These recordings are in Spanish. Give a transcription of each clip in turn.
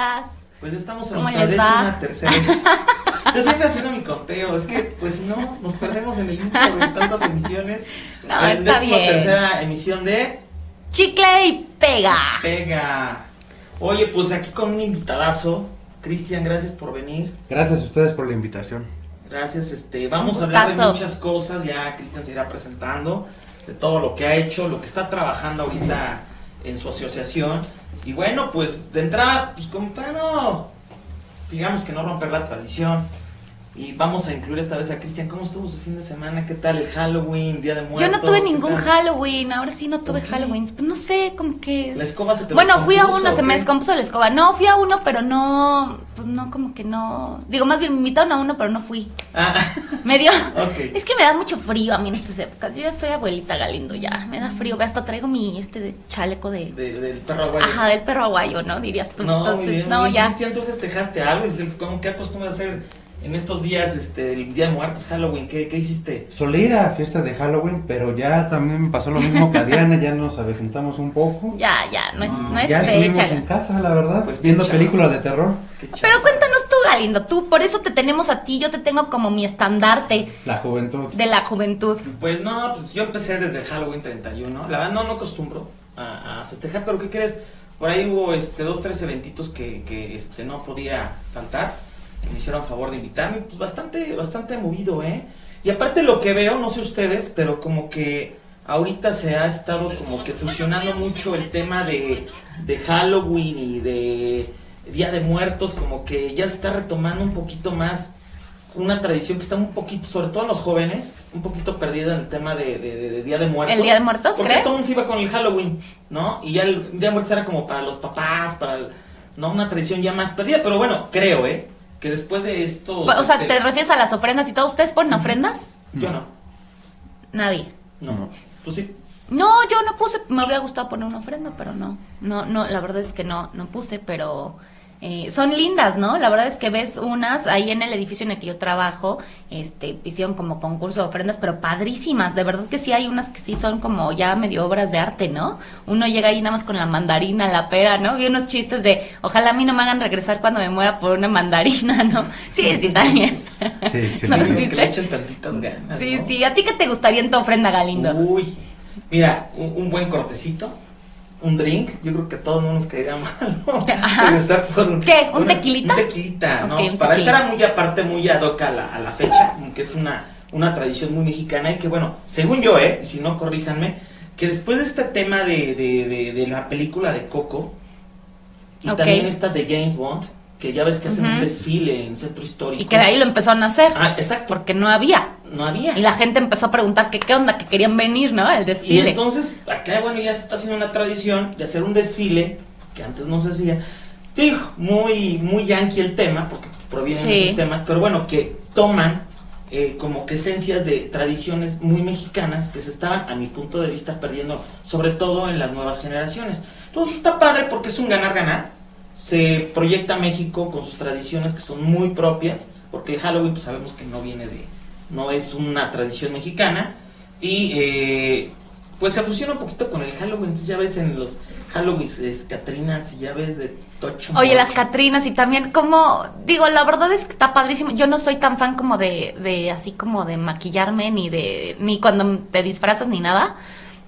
días. Pues estamos en ¿Cómo nuestra décima tercera. Yo siempre haciendo mi conteo, es que pues si no, nos perdemos en el intro de tantas emisiones. No, La está décima bien. tercera emisión de Chicle y pega. Pega. Oye, pues aquí con un invitadazo. Cristian, gracias por venir. Gracias a ustedes por la invitación. Gracias, este, vamos Un a hablar de muchas cosas, ya Cristian se irá presentando, de todo lo que ha hecho, lo que está trabajando ahorita en su asociación. Y bueno, pues de entrada, pues como digamos que no romper la tradición. Y vamos a incluir esta vez a Cristian. ¿Cómo estuvo su fin de semana? ¿Qué tal el Halloween, Día de Muertos? Yo no tuve ¿Qué ningún? Halloween, ahora sí no tuve ¿Por qué? Halloween. Pues no sé, como que... ¿La escoba se te Bueno, fui a uno, se me qué? descompuso la escoba. No, fui a uno, pero no, pues no, como que no. Digo, más bien me invitaron a uno, pero no fui. Ah, Me dio. Es que me da mucho frío a mí en estas épocas. Yo ya soy abuelita Galindo, ya. Me da frío. Ve, Hasta traigo mi este de chaleco de. de- del perro aguayo. Ajá, del perro aguayo, ¿no? Dirías tú. No, Entonces, muy bien, no, muy bien. ya. Cristian, ¿tú festejaste algo? ¿Cómo que acostumbras a hacer en estos días, este, el Día de Muertos, Halloween? ¿Qué, qué hiciste? Solía ir a fiesta de Halloween, pero ya también me pasó lo mismo que a Diana, ya nos aventamos un poco. Ya, ya, no es, no es ya estuvimos en casa, la verdad, Pues viendo chavo. películas de terror. Pero cuéntanos tú, Galindo, tú, por eso te tenemos a ti, yo te tengo como mi estandarte La juventud. de la juventud. Pues no, pues yo empecé desde Halloween 31. La verdad no, no acostumbro a, a festejar, pero ¿qué crees? Por ahí hubo este, dos, tres eventitos que, que este, no podía faltar, que me hicieron favor de invitarme. Pues bastante, bastante movido, ¿eh? Y aparte lo que veo, no sé ustedes, pero como que ahorita se ha estado como que fusionando mucho el tema de, de Halloween y de Día de Muertos, como que ya se está retomando un poquito más una tradición que está un poquito, sobre todo en los jóvenes, un poquito perdida en el tema de, de- Día de Muertos. ¿El Día de Muertos, Porque crees? todo el mundo se iba con el Halloween, ¿no? Y ya el Día de Muertos era como para los papás, para, el- ¿no? Una tradición ya más perdida, pero bueno, creo, ¿eh? Que después de esto... O sea, este, ¿te refieres a las ofrendas y todo? ¿Ustedes ponen ofrendas? Yo no, Nadie. no. No. Tú sí. No, yo no puse, me hubiera gustado poner una ofrenda, pero no, no, no, la verdad es que no, no puse, pero eh, son lindas, ¿no? La verdad es que ves unas ahí en el edificio en el que yo trabajo, este, hicieron como concurso de ofrendas, pero padrísimas, de verdad que sí hay unas que sí son como ya medio obras de arte, ¿no? Uno llega ahí nada más con la mandarina, la pera, ¿no? Vi unos chistes de, ojalá a mí no me hagan regresar cuando me muera por una mandarina, ¿no? Sí, sí, también. Sí, sí, No, sí. Que le echen tantitas ganas, Sí, ¿no? sí, ¿a ti qué te gustaría en tu ofrenda, Galindo? Uy, mira, un, un buen cortecito, un drink, yo creo que a todos no nos caería mal, ¿no? Regresar por un, ¿Qué? ¿Un una- tequilita? Un tequilita, ¿no? Un Para tequila. estar muy aparte, muy ad hoc a la, a la fecha, que es una, una tradición muy mexicana y que bueno, según yo, ¿eh? Y si no, corríjanme, que después de este tema de, de, de, de la película de Coco y también esta de James Bond, que ya ves que hacen un desfile en el centro histórico. Y que de ahí lo empezaron a hacer, Ah, exacto, porque no había. No había. Y la gente empezó a preguntar que qué onda, que querían venir, ¿no? El Y desfile. entonces, acá, bueno, ya se está haciendo una tradición de hacer un desfile, que antes no se hacía. Digo, muy, muy yankee el tema, porque provienen de Sí. esos temas, pero bueno, que toman eh, como que esencias de tradiciones muy mexicanas que se estaban, a mi punto de vista, perdiendo, sobre todo en las nuevas generaciones. Entonces está padre porque es un ganar-ganar. Se proyecta México con sus tradiciones que son muy propias, porque el Halloween pues sabemos que no viene de, no es una tradición mexicana, y eh, pues se fusiona un poquito con el Halloween, entonces ya ves en los Halloween es Catrinas y ya ves de Tocho. Oye, las. Catrinas y también como, digo, la verdad es que está padrísimo. Yo no soy tan fan como de, de así como de maquillarme, ni de, ni cuando te disfrazas ni nada.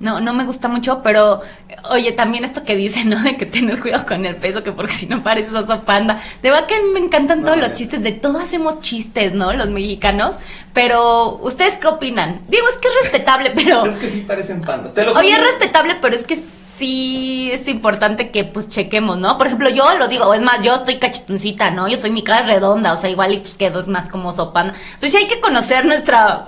No, no me gusta mucho, pero oye, también esto que dicen, ¿no? De que tener cuidado con el peso, que porque si no pareces oso panda. De verdad que me encantan todos los chistes, de todo hacemos chistes, ¿no? Los mexicanos. Pero, ¿ustedes qué opinan? Digo, es que es respetable, pero... Es que sí parecen pandas. Te lo Oye, es respetable, pero es que sí es importante que pues chequemos, ¿no? Por ejemplo, yo lo digo, es más, yo estoy cachetoncita, ¿no? Yo soy mi cara redonda, o sea, igual y pues quedo es más como sopana. Pues sí hay que conocer nuestra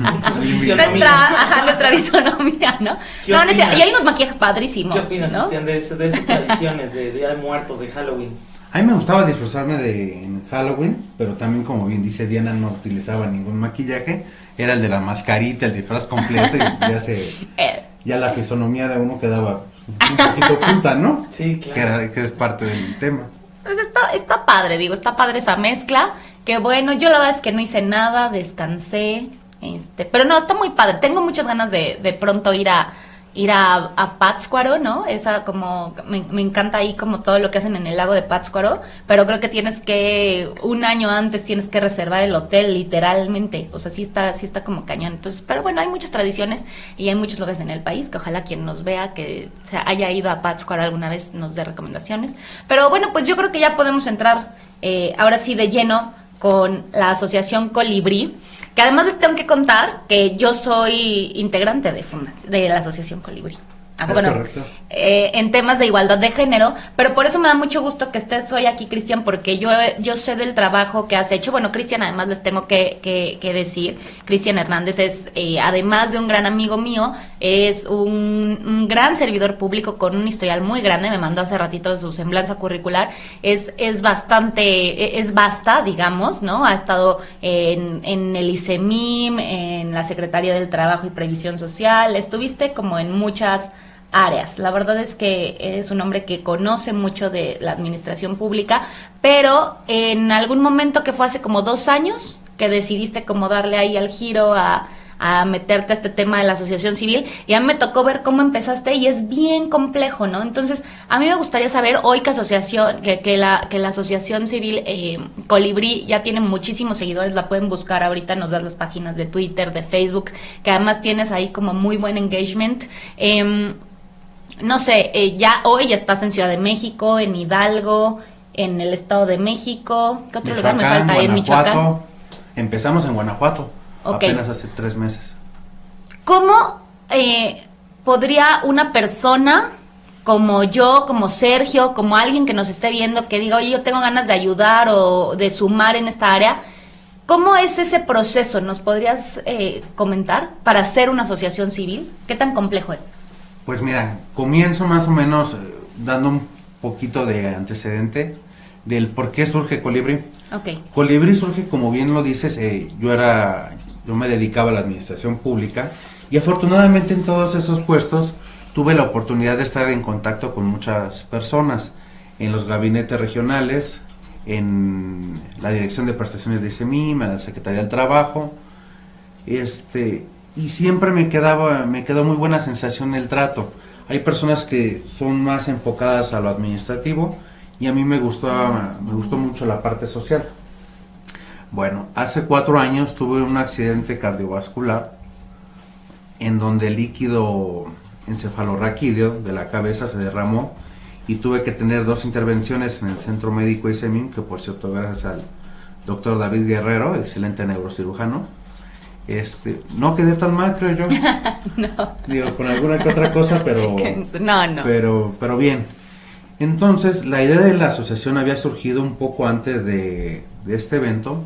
nuestra, ajá, nuestra visonomía, ¿no? ¿Qué No, es? Y hay unos maquillajes padrísimos, ¿Qué opinas, ¿no? Cristian, de, eso- de esas tradiciones de Día de Muertos, de Halloween? A mí me gustaba disfrazarme de en Halloween, pero también como bien dice Diana no utilizaba ningún maquillaje, era el de la mascarita, el disfraz completo y ya se Eh, ya la fisonomía de uno quedaba pues, un poquito oculta, ¿no? Sí, claro. Que, era- que es parte del tema. Pues está, está padre, digo, está padre esa mezcla. Que bueno, yo la verdad es que no hice nada, descansé. Este, pero no, está muy padre. Tengo muchas ganas de, de pronto ir a ir a, a Pátzcuaro, ¿no? Esa como, me, me encanta ahí como todo lo que hacen en el lago de Pátzcuaro, pero creo que tienes que, un año antes tienes que reservar el hotel, literalmente, o sea, sí está, sí está como cañón. Entonces, pero bueno, hay muchas tradiciones y hay muchos lugares en el país que ojalá quien nos vea que haya ido a Pátzcuaro alguna vez nos dé recomendaciones. Pero bueno, pues yo creo que ya podemos entrar eh, ahora sí de lleno con la asociación Colibrí. Que además les tengo que contar que yo soy integrante de, de la Asociación Colibrí. Ah, bueno, eh, en temas de igualdad de género, pero por eso me da mucho gusto que estés hoy aquí, Cristian, porque yo, yo sé del trabajo que has hecho. Bueno, Cristian, además les tengo que, que, decir, Cristian Hernández es, eh, además de un gran amigo mío, es un, gran servidor público con un historial muy grande, me mandó hace ratito su semblanza curricular, es, es bastante, es basta, digamos, ¿no? Ha estado en, en el ICEMIM, en la Secretaría del Trabajo y Previsión Social, estuviste como en muchas áreas. La verdad es que eres un hombre que conoce mucho de la administración pública, pero en algún momento que fue hace como dos años, que decidiste como darle ahí al giro a, meterte a este tema de la asociación civil y a mí me tocó ver cómo empezaste y es bien complejo, ¿no? Entonces, a mí me gustaría saber hoy que asociación, que, que la, que la asociación civil eh, Colibrí ya tiene muchísimos seguidores, la pueden buscar ahorita, nos das las páginas de Twitter, de Facebook, que además tienes ahí como muy buen engagement. Eh, no sé, eh, ya hoy estás en Ciudad de México, en Hidalgo, en el Estado de México. ¿Qué otro lugar me falta? En Michoacán. Empezamos en Guanajuato, apenas hace tres meses. ¿Cómo eh, podría una persona como yo, como Sergio, como alguien que nos esté viendo, que diga, oye, yo tengo ganas de ayudar o de sumar en esta área, ¿cómo es ese proceso? ¿Nos podrías eh, comentar para hacer una asociación civil? ¿Qué tan complejo es? Pues mira, comienzo más o menos eh, dando un poquito de antecedente del por qué surge Colibri. Okay. Colibri surge, como bien lo dices, eh, yo era, yo me dedicaba a la administración pública y afortunadamente en todos esos puestos tuve la oportunidad de estar en contacto con muchas personas en los gabinetes regionales, en la dirección de prestaciones de ICEMIM, en la Secretaría del Trabajo, este, y siempre me quedaba, me quedó muy buena sensación el trato. Hay personas que son más enfocadas a lo administrativo y a mí me gustó, me gustó mucho la parte social. Bueno, hace cuatro años tuve un accidente cardiovascular en donde el líquido encefalorraquídeo de la cabeza se derramó y tuve que tener dos intervenciones en el centro médico ISEMIN, que por cierto gracias al doctor David Guerrero, excelente neurocirujano, este, no quedé tan mal, creo yo. no. Digo, con alguna que otra cosa, pero. no, no. Pero, pero bien. Entonces, la idea de la asociación había surgido un poco antes de, de este evento.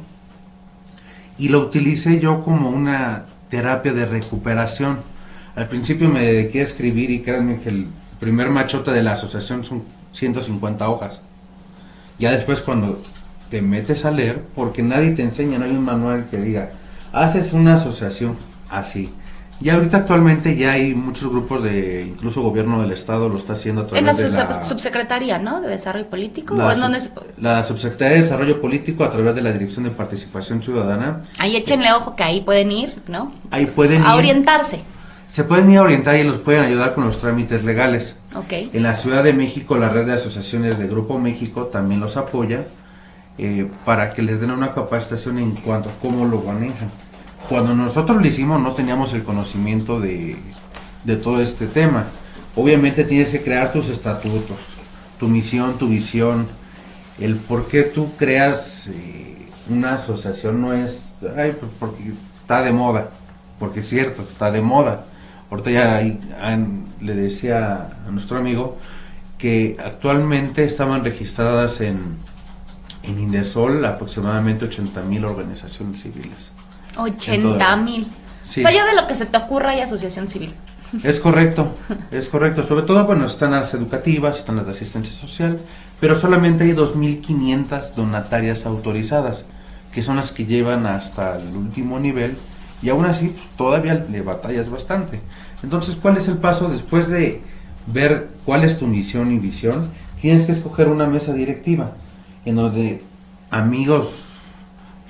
Y lo utilicé yo como una terapia de recuperación. Al principio me dediqué a escribir y créanme que el primer machote de la asociación son 150 hojas. Ya después cuando te metes a leer, porque nadie te enseña, no hay un manual que diga, haces una asociación así. Y ahorita actualmente ya hay muchos grupos de, incluso gobierno del estado lo está haciendo a través de la subsecretaría, ¿no? De Desarrollo Político. La, la subsecretaría de Desarrollo Político a través de la Dirección de Participación Ciudadana. Ahí échenle ojo que ahí pueden ir, ¿no? Ahí pueden a orientarse. Se pueden ir a orientar y los pueden ayudar con los trámites legales. Okay. En la Ciudad de México, la red de asociaciones de Grupo México también los apoya eh, para que les den una capacitación en cuanto a cómo lo manejan cuando nosotros lo hicimos no teníamos el conocimiento de, todo este tema. Obviamente tienes que crear tus estatutos, tu misión, tu visión, el por qué tú creas eh, una asociación no es, ay, pues porque está de moda, porque es cierto, está de moda. Ahorita ya le decía a nuestro amigo que actualmente estaban registradas en, en Indesol aproximadamente 80 mil organizaciones civiles. 80 mil. Sí. O de lo que se te ocurra hay asociación civil. Es correcto, es correcto. Sobre todo, bueno, están las educativas, están las de asistencia social, pero solamente hay 2.500 donatarias autorizadas, que son las que llevan hasta el último nivel, y aún así pues, todavía le batallas bastante. Entonces, ¿cuál es el paso después de ver cuál es tu misión y visión? Tienes que escoger una mesa directiva, en donde amigos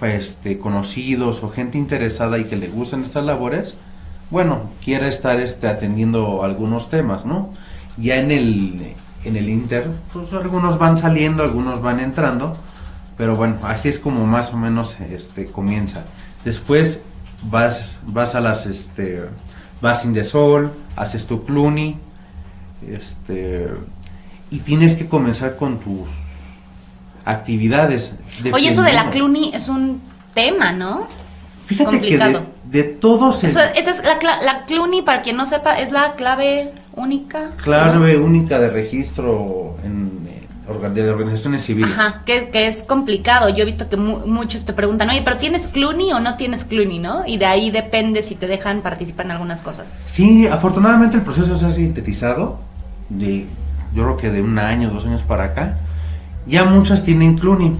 este, conocidos o gente interesada y que le gustan estas labores, bueno, quiere estar este, atendiendo algunos temas, ¿no? Ya en el, en el Inter, pues algunos van saliendo, algunos van entrando, pero bueno, así es como más o menos este, comienza. Después vas, vas a las, este, vas in the sol, haces tu Clooney, este, y tienes que comenzar con tus actividades. Oye, eso de la Clooney es un tema, ¿no? Fíjate que de, de todos... esa es la, la Clooney, para quien no sepa, es la clave única. Clave única de registro en, de organizaciones civiles. Ajá, que, que, es complicado. Yo he visto que muchos te preguntan, oye, pero ¿tienes Clooney o no tienes Clooney, no? Y de ahí depende si te dejan participar en algunas cosas. Sí, afortunadamente el proceso se ha sintetizado, de, yo creo que de un año, dos años para acá. Ya muchas tienen Clooney,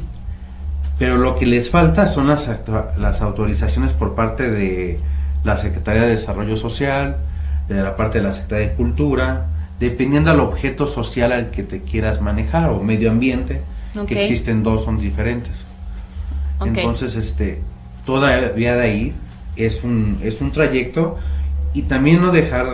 pero lo que les falta son las, las autorizaciones por parte de la Secretaría de Desarrollo Social, de la parte de la Secretaría de Cultura, dependiendo al objeto social al que te quieras manejar o medio ambiente, que existen dos, son diferentes. Entonces, este, todavía de ahí es un, es un trayecto y también no dejar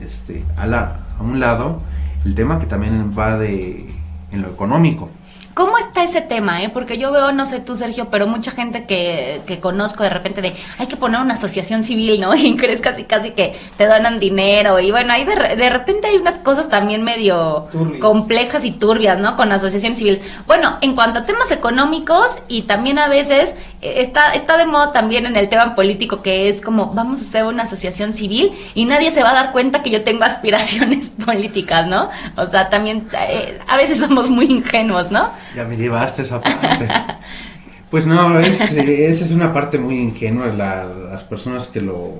este, a, la, a un lado el tema que también va de en lo económico. ¿Cómo está ese tema? Eh? Porque yo veo, no sé tú, Sergio, pero mucha gente que, que conozco de repente de hay que poner una asociación civil, ¿no? Y crees casi casi que te donan dinero. Y bueno, ahí de, de repente hay unas cosas también medio complejas y turbias, ¿no? Con asociaciones civiles. Bueno, en cuanto a temas económicos y también a veces eh, está, está de moda también en el tema político que es como vamos a hacer una asociación civil y nadie se va a dar cuenta que yo tengo aspiraciones políticas, ¿no? O sea, también eh, a veces somos muy ingenuos, ¿no? Ya me esa parte. pues no, esa es una parte muy ingenua, las personas que lo,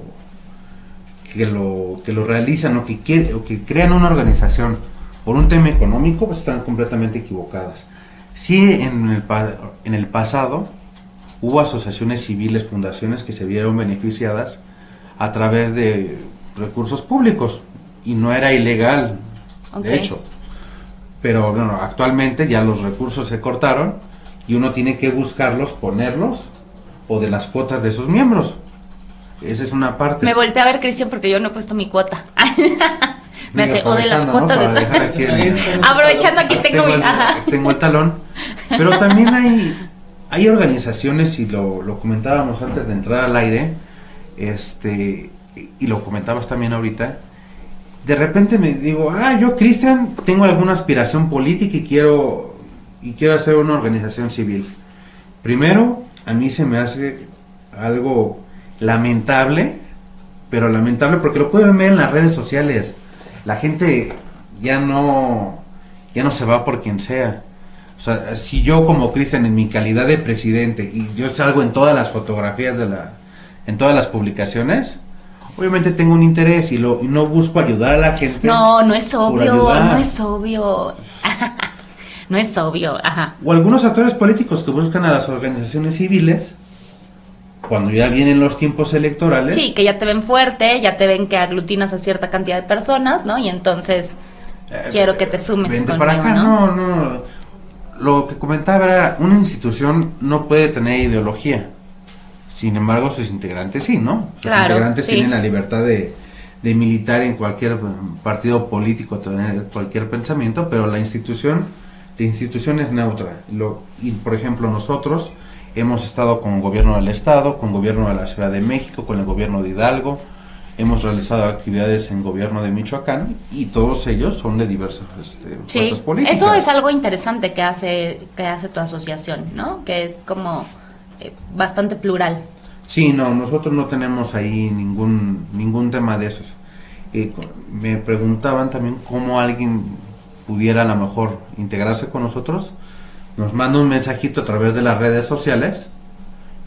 que lo, que lo realizan o que, quieren, o que crean una organización por un tema económico, pues están completamente equivocadas. Sí, en el, en el pasado hubo asociaciones civiles, fundaciones que se vieron beneficiadas a través de recursos públicos y no era ilegal, de hecho. Pero bueno, actualmente ya los recursos se cortaron y uno tiene que buscarlos, ponerlos o de las cuotas de sus miembros. Esa es una parte. Me volteé a ver, Cristian, porque yo no he puesto mi cuota. Me hace, o de las cuotas de... Aprovechando aquí tengo, tengo el talón. Pero también hay, hay organizaciones, y lo, lo comentábamos antes de entrar al aire, este, y lo comentabas también ahorita, de repente me digo, ah, yo Cristian tengo alguna aspiración política y quiero y quiero hacer una organización civil. Primero, a mí se me hace algo lamentable, pero lamentable porque lo pueden ver en las redes sociales. La gente ya no ya no se va por quien sea. O sea, si yo como Cristian en mi calidad de presidente y yo salgo en todas las fotografías de la en todas las publicaciones, obviamente tengo un interés y, lo, no busco ayudar a la gente. No, no es obvio, no es obvio. no es obvio, ajá. O algunos actores políticos que buscan a las organizaciones civiles cuando ya vienen los tiempos electorales. Sí, que ya te ven fuerte, ya te ven que aglutinas a cierta cantidad de personas, ¿no? Y entonces eh, quiero que te sumes conmigo, para acá, ¿no? no, no. Lo que comentaba era, una institución no puede tener ideología. Sin embargo, sus integrantes sí, ¿no? Sus integrantes tienen la libertad de, militar en cualquier partido político, tener cualquier pensamiento, pero la institución, la institución es neutra. Lo, y por ejemplo, nosotros hemos estado con el gobierno del estado, con el gobierno de la Ciudad de México, con el gobierno de Hidalgo, hemos realizado actividades en gobierno de Michoacán y todos ellos son de diversas este, fuerzas políticas. Eso es algo interesante que hace que hace tu asociación, ¿no? Que es como bastante plural. Sí, no, nosotros no tenemos ahí ningún, ningún tema de esos. Eh, me preguntaban también cómo alguien pudiera a lo mejor integrarse con nosotros. Nos manda un mensajito a través de las redes sociales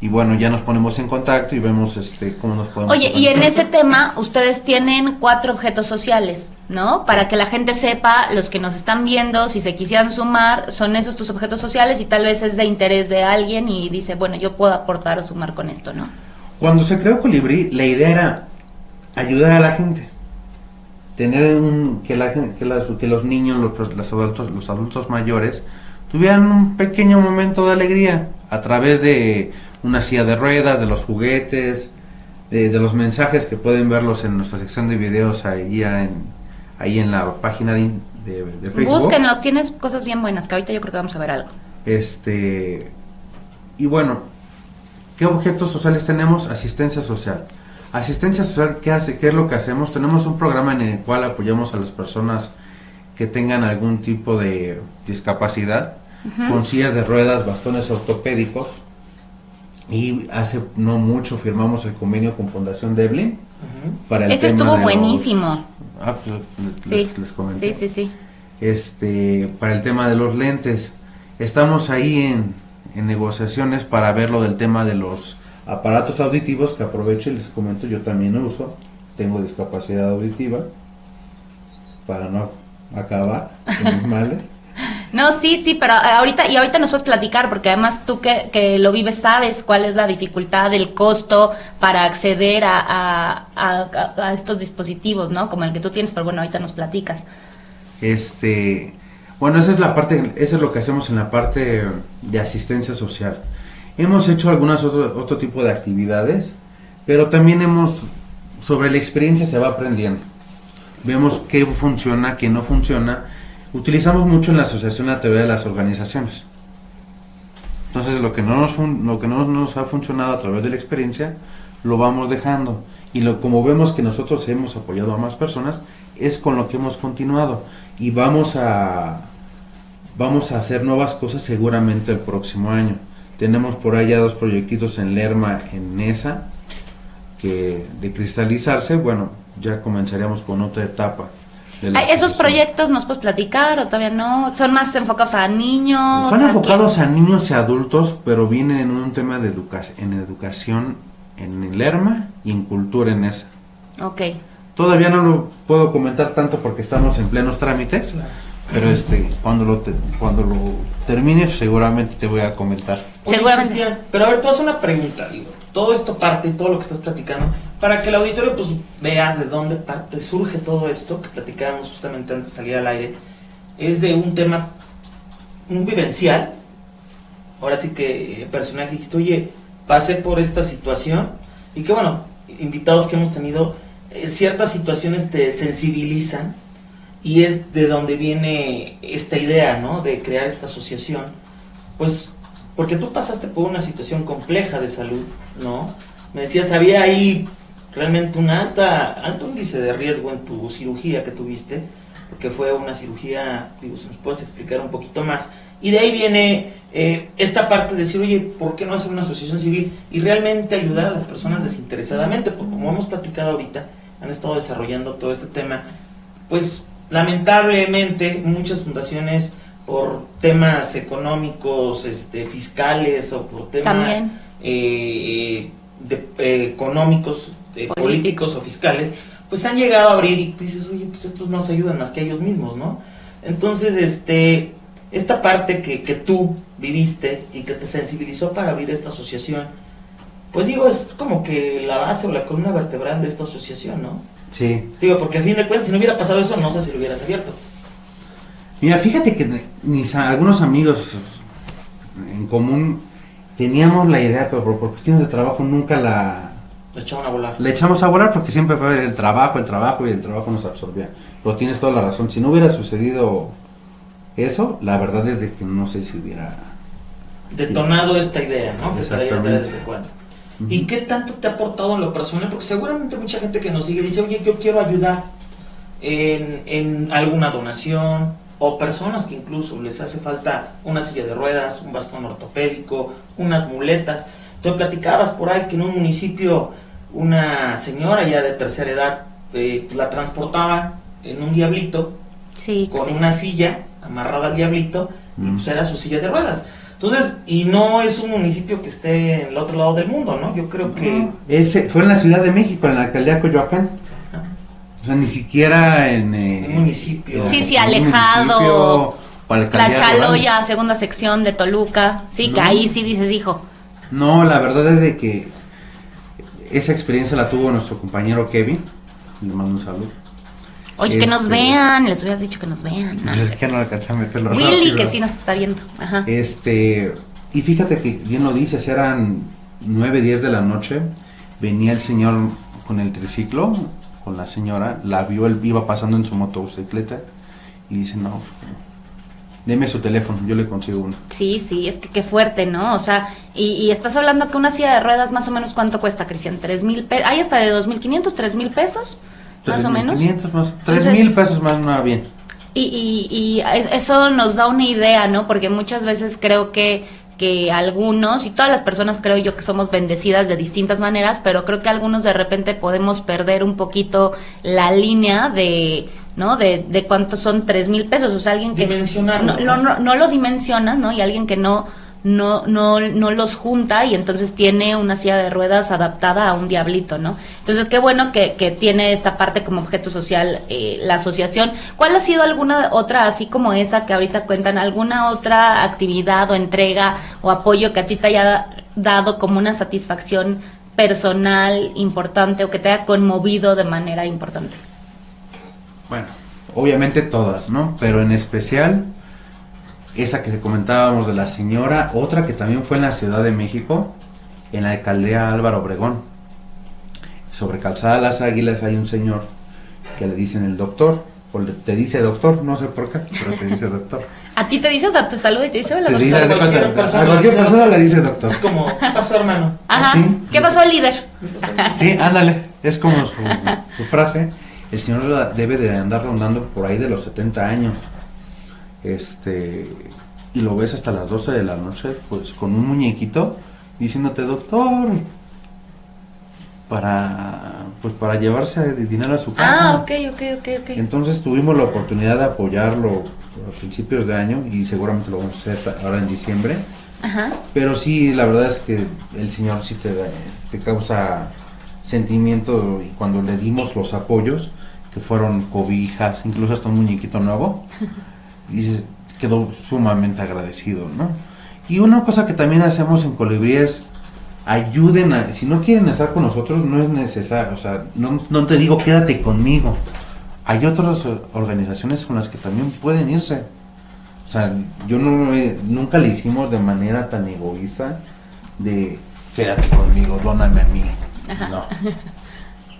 y bueno, ya nos ponemos en contacto y vemos este cómo nos podemos. Oye, y en ese tema ustedes tienen cuatro objetos sociales, ¿no? Para que la gente sepa, los que nos están viendo, si se quisieran sumar, son esos tus objetos sociales y tal vez es de interés de alguien y dice, bueno, yo puedo aportar o sumar con esto, ¿no? Cuando se creó Colibrí, la idea era ayudar a la gente. Tener un, que, la, que, que los niños, los, los, adultos, los adultos mayores, tuvieran un pequeño momento de alegría a través de una silla de ruedas, de los juguetes, de, de los mensajes que pueden verlos en nuestra sección de videos ahí en, ahí en la página de, de, de Facebook. Búsquenlos, tienes cosas bien buenas, que ahorita yo creo que vamos a ver algo. Este, y bueno, ¿qué objetos sociales tenemos? Asistencia social. Asistencia social, ¿qué hace? ¿Qué es lo que hacemos? Tenemos un programa en el cual apoyamos a las personas que tengan algún tipo de discapacidad, con sillas de ruedas, bastones ortopédicos. Y hace no mucho firmamos el convenio con Fundación Devlin para el Ese tema estuvo de los- buenísimo. Ah, pues, Sí, les, les comenté. sí, sí, sí. Este, para el tema de los lentes. Estamos ahí en, en negociaciones para ver lo del tema de los aparatos auditivos que aprovecho y les comento, yo también uso. Tengo discapacidad auditiva para no acabar con mis males. No, sí, sí, pero ahorita, y ahorita nos puedes platicar, porque además tú que, que lo vives sabes cuál es la dificultad, el costo para acceder a- a estos dispositivos, ¿no? Como el que tú tienes, pero bueno, ahorita nos platicas. Este, bueno, esa es la parte, eso es lo que hacemos en la parte de asistencia social. Hemos hecho algunas otro, otro tipo de actividades, pero también hemos, sobre la experiencia se va aprendiendo. Vemos qué funciona, qué no funciona. Utilizamos mucho en la asociación la teoría de las organizaciones. Entonces lo que no nos, lo que no nos ha funcionado a través de la experiencia, lo vamos dejando. Y lo, como vemos que nosotros hemos apoyado a más personas, es con lo que hemos continuado. Y vamos a, vamos a hacer nuevas cosas seguramente el próximo año. Tenemos por allá dos proyectitos en Lerma, en NESA, que de cristalizarse, bueno, ya comenzaríamos con otra etapa. ¿Esos proyectos nos puedes platicar o todavía no? ¿Son más enfocados a niños? Son ¿A enfocados a niños y adultos, pero vienen en un tema de educación, en educación en el Lerma y en cultura en esa. Ok. Todavía no lo puedo comentar tanto porque estamos en plenos trámites, Claro. pero este cuando lo te- cuando lo termine seguramente te voy a comentar. Oye, Seguramente. Cristian, pero a ver, tú haces una pregunta, digo. Todo esto parte, todo lo que estás platicando, para que el auditorio pues vea de dónde parte, surge todo esto que platicábamos justamente antes de salir al aire. Es de un tema, un vivencial. Ahora sí que eh, personal que dijiste, oye, pasé por esta situación. Y que bueno, invitados que hemos tenido, eh, ciertas situaciones te sensibilizan. Y es de donde viene esta idea, ¿no? De crear esta asociación. Pues porque tú pasaste por una situación compleja de salud, ¿no? Me decías, había ahí realmente un alta, alto índice de riesgo en tu cirugía que tuviste, porque fue una cirugía, digo, si nos puedes explicar un poquito más. Y de ahí viene eh, esta parte de decir, oye, ¿por qué no hacer una asociación civil? Y realmente ayudar a las personas desinteresadamente, porque como hemos platicado ahorita, han estado desarrollando todo este tema, pues lamentablemente muchas fundaciones por temas económicos, este, fiscales o por temas eh, de- eh, económicos, eh, Político. políticos o fiscales, pues han llegado a abrir y dices, oye, pues estos no se ayudan más que ellos mismos, ¿no? Entonces, este, esta parte que, que tú viviste y que te sensibilizó para abrir esta asociación, pues digo, es como que la base o la columna vertebral de esta asociación, ¿no? Sí. Digo, porque a fin de cuentas, si no hubiera pasado eso, no sé si lo hubieras abierto. Mira, fíjate que mis algunos amigos en común teníamos la idea, pero por, por cuestiones de trabajo nunca la, Lo echaban a volar. la echamos a volar porque siempre fue el trabajo, el trabajo y el trabajo nos absorbía. Pero tienes toda la razón. Si no hubiera sucedido eso, la verdad es de que no sé si hubiera. Detonado esta idea, ¿no? Que traías desde cuándo. ¿Y qué tanto te ha aportado en lo personal? Porque seguramente mucha gente que nos sigue dice, oye, yo quiero ayudar en, en alguna donación, o personas que incluso les hace falta una silla de ruedas, un bastón ortopédico, unas muletas. Tú platicabas por ahí que en un municipio una señora ya de tercera edad eh, la transportaba en un diablito Sí, con sí. una silla amarrada al diablito y Mm. pues era su silla de ruedas. Entonces, y no es un municipio que esté en el otro lado del mundo, ¿no? Yo creo que... Ese fue en la Ciudad de México, en la alcaldía de Coyoacán. O sea, ni siquiera en. eh, Un municipio. Sí, sí, alejado. o La. Chaloya, segunda sección de Toluca. Sí, que ahí sí dices, hijo. No, la verdad es de que esa experiencia la tuvo nuestro compañero Kevin. Le mando un saludo. Oye, que nos Este- vean, les hubieras dicho que nos vean. ¿no? Es que no alcancé a meterlo Willy, rápido. que sí nos está viendo. Ajá. Este, y fíjate que bien lo dices, eran 9, 10 de la noche. venía el señor con el triciclo, con la señora, la vio, él iba pasando en su motocicleta y dice, no, deme su teléfono, yo le consigo uno. Sí, sí, es que qué fuerte, ¿no? O sea, y, y estás hablando que una silla de ruedas más o menos cuánto cuesta, Cristian, tres mil pesos, hay hasta de dos mil quinientos, tres mil pesos, más o menos. 500 más, Entonces- 3 mil pesos más, no, bien. Y, y, y es- eso nos da una idea, ¿no? Porque muchas veces creo que, que algunos, y todas las personas creo yo que somos bendecidas de distintas maneras, pero creo que algunos de repente podemos perder un poquito la línea de, ¿no? De, de cuántos son tres mil pesos. O sea, alguien que no, ¿no? no, lo dimensiona, ¿no? Y alguien que no, no, no, no los junta y entonces tiene una silla de ruedas adaptada a un diablito, ¿no? Entonces, qué bueno que, que tiene esta parte como objeto social eh, la asociación. ¿Cuál ha sido alguna otra, así como esa que ahorita cuentan, alguna otra actividad o entrega o apoyo que a ti te haya dado como una satisfacción personal importante o que te haya conmovido de manera importante? Bueno, obviamente todas, ¿no? Pero en especial esa que comentábamos de la señora, otra que también fue en la Ciudad de México, en la alcaldía Álvaro Obregón. Sobre Calzada Las Águilas hay un señor que le dicen el doctor, o le- te dice doctor, no sé por qué, pero te dice doctor. ¿A ti te dice, o sea, te saluda y te dice, hola, Te doctor"? dice, de cualquier persona, a cualquier persona le dice doctor. Es como, ¿qué pasó, hermano? Ajá. ¿Sí? ¿Qué pasó, líder? Sí, ándale, es como su, su frase. El señor debe de andar rondando por ahí de los 70 años. Este, y lo ves hasta las 12 de la noche, pues con un muñequito diciéndote, doctor, para, pues para llevarse dinero a su casa. Ah, ok, ok, ok, ok. Entonces tuvimos la oportunidad de apoyarlo a principios de año y seguramente lo vamos a hacer ahora en diciembre. Ajá. Pero sí, la verdad es que el Señor sí te, da- te causa sentimiento y cuando le dimos los apoyos, que fueron cobijas, incluso hasta un muñequito nuevo, y dices, quedó sumamente agradecido, ¿no? Y una cosa que también hacemos en Colibrí es ayuden a, si no quieren estar con nosotros, no es necesario, o sea, no, no te digo quédate conmigo. Hay otras organizaciones con las que también pueden irse. O sea, yo no nunca le hicimos de manera tan egoísta de quédate conmigo, dóname a mí. Ajá. No.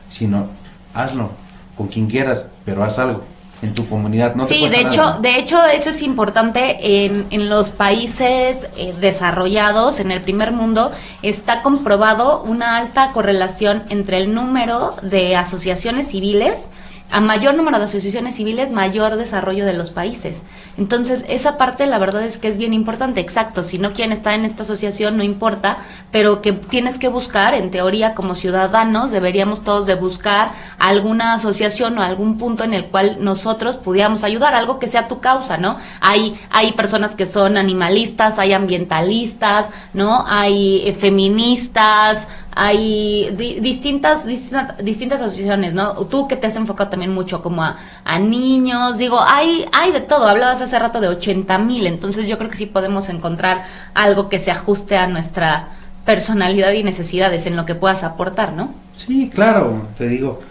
Sino hazlo con quien quieras, pero haz algo en tu comunidad. No sí, de nada. hecho, de hecho eso es importante en, en los países eh, desarrollados, en el primer mundo, está comprobado una alta correlación entre el número de asociaciones civiles a mayor número de asociaciones civiles, mayor desarrollo de los países. Entonces, esa parte la verdad es que es bien importante, exacto. Si no quieren estar en esta asociación, no importa, pero que tienes que buscar, en teoría, como ciudadanos, deberíamos todos de buscar alguna asociación o algún punto en el cual nosotros pudiéramos ayudar, algo que sea tu causa, ¿no? Hay, hay personas que son animalistas, hay ambientalistas, ¿no? Hay eh, feministas, hay di- distintas, distintas distintas asociaciones, ¿no? Tú que te has enfocado también mucho como a, a niños, digo, hay, hay de todo, hablabas hace rato de 80 mil, entonces yo creo que sí podemos encontrar algo que se ajuste a nuestra personalidad y necesidades en lo que puedas aportar, ¿no? Sí, claro, te digo.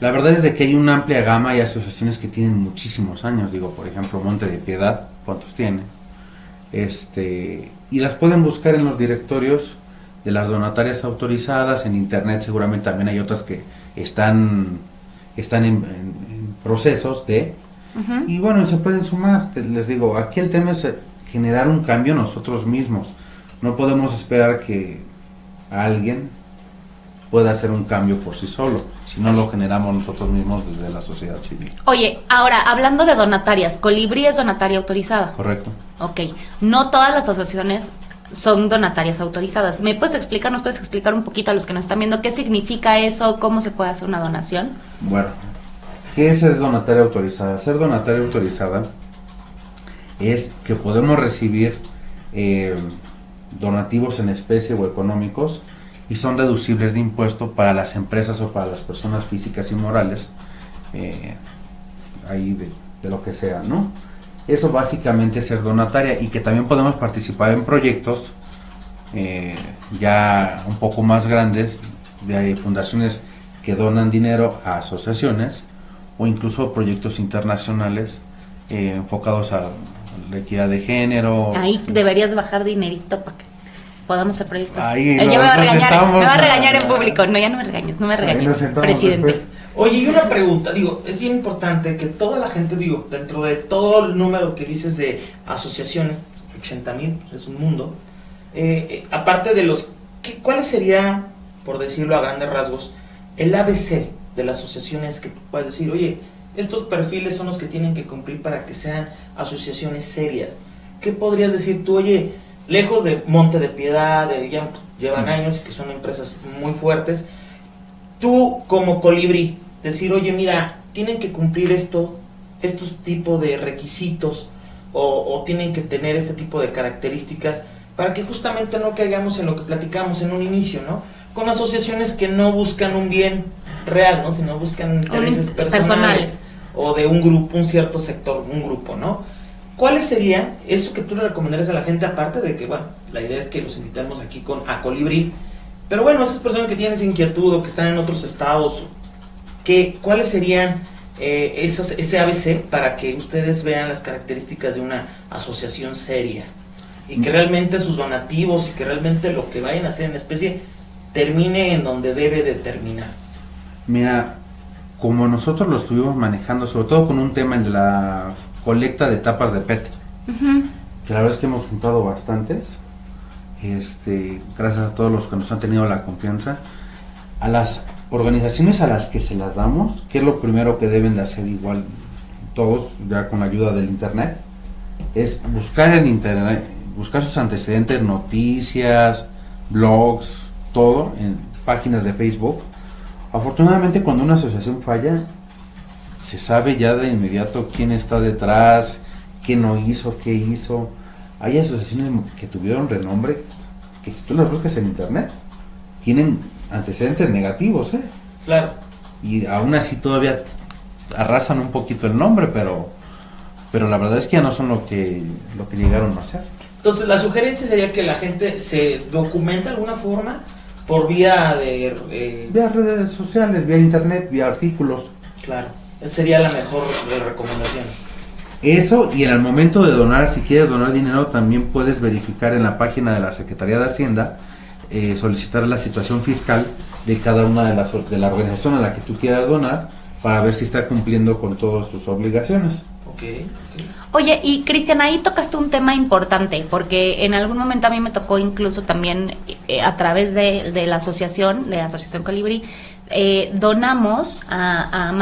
La verdad es de que hay una amplia gama y asociaciones que tienen muchísimos años. Digo, por ejemplo, Monte de Piedad, ¿cuántos tiene? Este, y las pueden buscar en los directorios de las donatarias autorizadas, en internet seguramente también hay otras que están, están en, en- en procesos de... Y bueno, se pueden sumar. Les digo, aquí el tema es eh, generar un cambio nosotros mismos. No podemos esperar que alguien pueda hacer un cambio por sí solo, si no lo generamos nosotros mismos desde la sociedad civil. Oye, ahora, hablando de donatarias, Colibrí es donataria autorizada. ¿Correcto? Ok, no todas las asociaciones son donatarias autorizadas. ¿Me puedes explicar, nos puedes explicar un poquito a los que nos están viendo qué significa eso, cómo se puede hacer una donación? Bueno, ¿qué es ser donataria autorizada? Ser donataria autorizada es que podemos recibir eh, donativos en especie o económicos y son deducibles de impuesto para las empresas o para las personas físicas y morales, eh, ahí de, de lo que sea, ¿no? Eso básicamente es ser donataria y que también podemos participar en proyectos eh, ya un poco más grandes de fundaciones que donan dinero a asociaciones o incluso proyectos internacionales eh, enfocados a la equidad de género. Ahí deberías bajar dinerito para que podamos ser proyectos. Ahí Eh, ya me va regañar, me va a regañar en público. No, ya no me regañes, no me regañes, presidente. después. Oye, y una pregunta, digo, es bien importante que toda la gente, digo, dentro de todo el número que dices de asociaciones, 80 mil, es un mundo, eh, eh, aparte de los, ¿qué, ¿cuáles sería, por decirlo a grandes rasgos, el ABC de las asociaciones que tú puedes decir, oye, estos perfiles son los que tienen que cumplir para que sean asociaciones serias? ¿Qué podrías decir tú, oye, lejos de Monte de Piedad, de, ya llevan años que son empresas muy fuertes, tú como colibrí, decir, oye, mira, tienen que cumplir esto, estos tipos de requisitos o, o tienen que tener este tipo de características para que justamente no caigamos en lo que platicamos en un inicio, ¿no? Con asociaciones que no buscan un bien real, ¿no? Sino buscan intereses in- personales, personales. o de un grupo, un cierto sector, un grupo, ¿no? ¿Cuáles serían eso que tú le recomendarías a la gente aparte de que, bueno, la idea es que los invitemos aquí con a Colibrí, pero bueno, esas personas que tienen esa inquietud o que están en otros estados, ¿qué, ¿cuáles serían eh, esos, ese ABC para que ustedes vean las características de una asociación seria? Y que realmente sus donativos y que realmente lo que vayan a hacer en especie termine en donde debe de terminar. Mira, como nosotros lo estuvimos manejando, sobre todo con un tema el de la colecta de tapas de PET, que la verdad es que hemos juntado bastantes, este, gracias a todos los que nos han tenido la confianza, a las organizaciones a las que se las damos, que es lo primero que deben de hacer igual todos, ya con la ayuda del internet, es buscar en internet, buscar sus antecedentes, noticias, blogs, todo, en páginas de Facebook. Afortunadamente cuando una asociación falla, se sabe ya de inmediato quién está detrás, qué no hizo, qué hizo. Hay asociaciones que tuvieron renombre que si tú las buscas en internet, tienen antecedentes negativos, ¿eh? Claro. Y aún así todavía arrasan un poquito el nombre, pero pero la verdad es que ya no son lo que lo que llegaron a ser. Entonces, la sugerencia sería que la gente se documente de alguna forma por vía de... eh, Vía redes sociales, vía internet, vía artículos. claro, esa sería la mejor de recomendaciones. Eso y en el momento de donar, si quieres donar dinero, también puedes verificar en la página de la Secretaría de Hacienda, eh, solicitar la situación fiscal de cada una de las de la organización a la que tú quieras donar para ver si está cumpliendo con todas sus obligaciones. Ok, ok. Oye, y Cristian, ahí tocaste un tema importante, porque en algún momento a mí me tocó incluso también eh, a través de, de la asociación, de Asociación Colibrí, eh, donamos a, a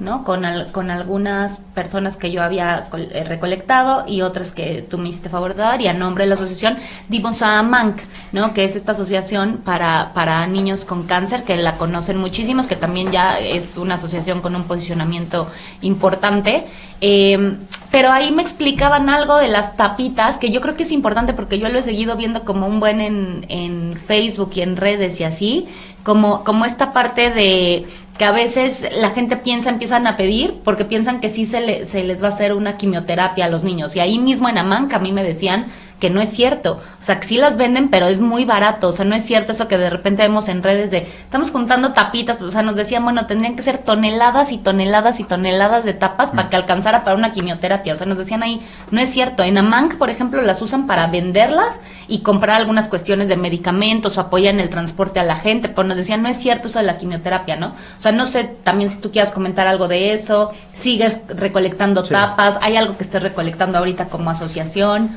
¿no? Con, al- con algunas personas que yo había eh, recolectado y otras que tú me hiciste favor de dar, y a nombre de la asociación dimos a Manc, ¿no? Que es esta asociación para, para niños con cáncer, que la conocen muchísimos, que también ya es una asociación con un posicionamiento importante. Eh, pero ahí me explicaban algo de las tapitas, que yo creo que es importante porque yo lo he seguido viendo como un buen en, en Facebook y en redes y así, como, como esta parte de que a veces la gente piensa, empiezan a pedir porque piensan que sí se, le- se les va a hacer una quimioterapia a los niños. Y ahí mismo en Amanca a mí me decían que no es cierto. O sea, que sí las venden, pero es muy barato. O sea, no es cierto eso que de repente vemos en redes de, estamos juntando tapitas. O sea, nos decían, bueno, tendrían que ser toneladas y toneladas y toneladas de tapas para que alcanzara para una quimioterapia. O sea, nos decían ahí, no es cierto. En Amanc, por ejemplo, las usan para venderlas y comprar algunas cuestiones de medicamentos o apoyan el transporte a la gente. Pero nos decían, no es cierto eso de la quimioterapia, ¿no? O sea, no sé también si tú quieras comentar algo de eso. Sigues recolectando Sí. tapas. ¿Hay algo que estés recolectando ahorita como asociación?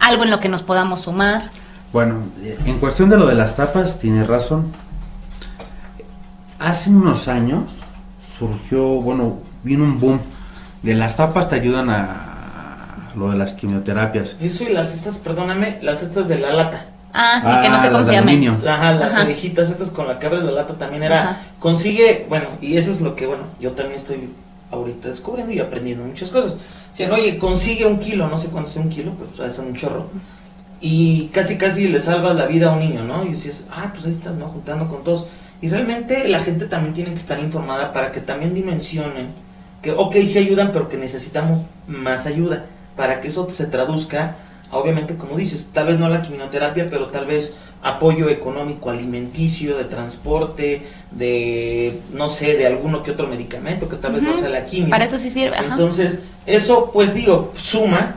Algo en lo que nos podamos sumar. Bueno, eh, en cuestión de lo de las tapas, tiene razón. Hace unos años surgió, bueno, vino un boom de las tapas te ayudan a lo de las quimioterapias. Eso y las estas, perdóname, las estas de la lata. Ah, sí, que no Ah, sé cómo las se aluminio. Ajá, las Ajá. orejitas estas con la que abres la lata también era. Ajá. Consigue, bueno, y eso es lo que, bueno, yo también estoy ahorita descubriendo y aprendiendo muchas cosas. Decían, oye, consigue un kilo, no sé cuánto es un kilo, pero es un chorro. Y casi, casi le salvas la vida a un niño, ¿no? Y decías, ah, pues ahí estás, ¿no? Juntando con todos. Y realmente la gente también tiene que estar informada para que también dimensionen que, ok, sí ayudan, pero que necesitamos más ayuda para que eso se traduzca, obviamente, como dices, tal vez no la quimioterapia, pero tal vez apoyo económico alimenticio, de transporte, de, no sé, de alguno que otro medicamento, que tal vez no sea la quimio. Para eso sí sirve. Ajá. Entonces, eso, pues digo, suma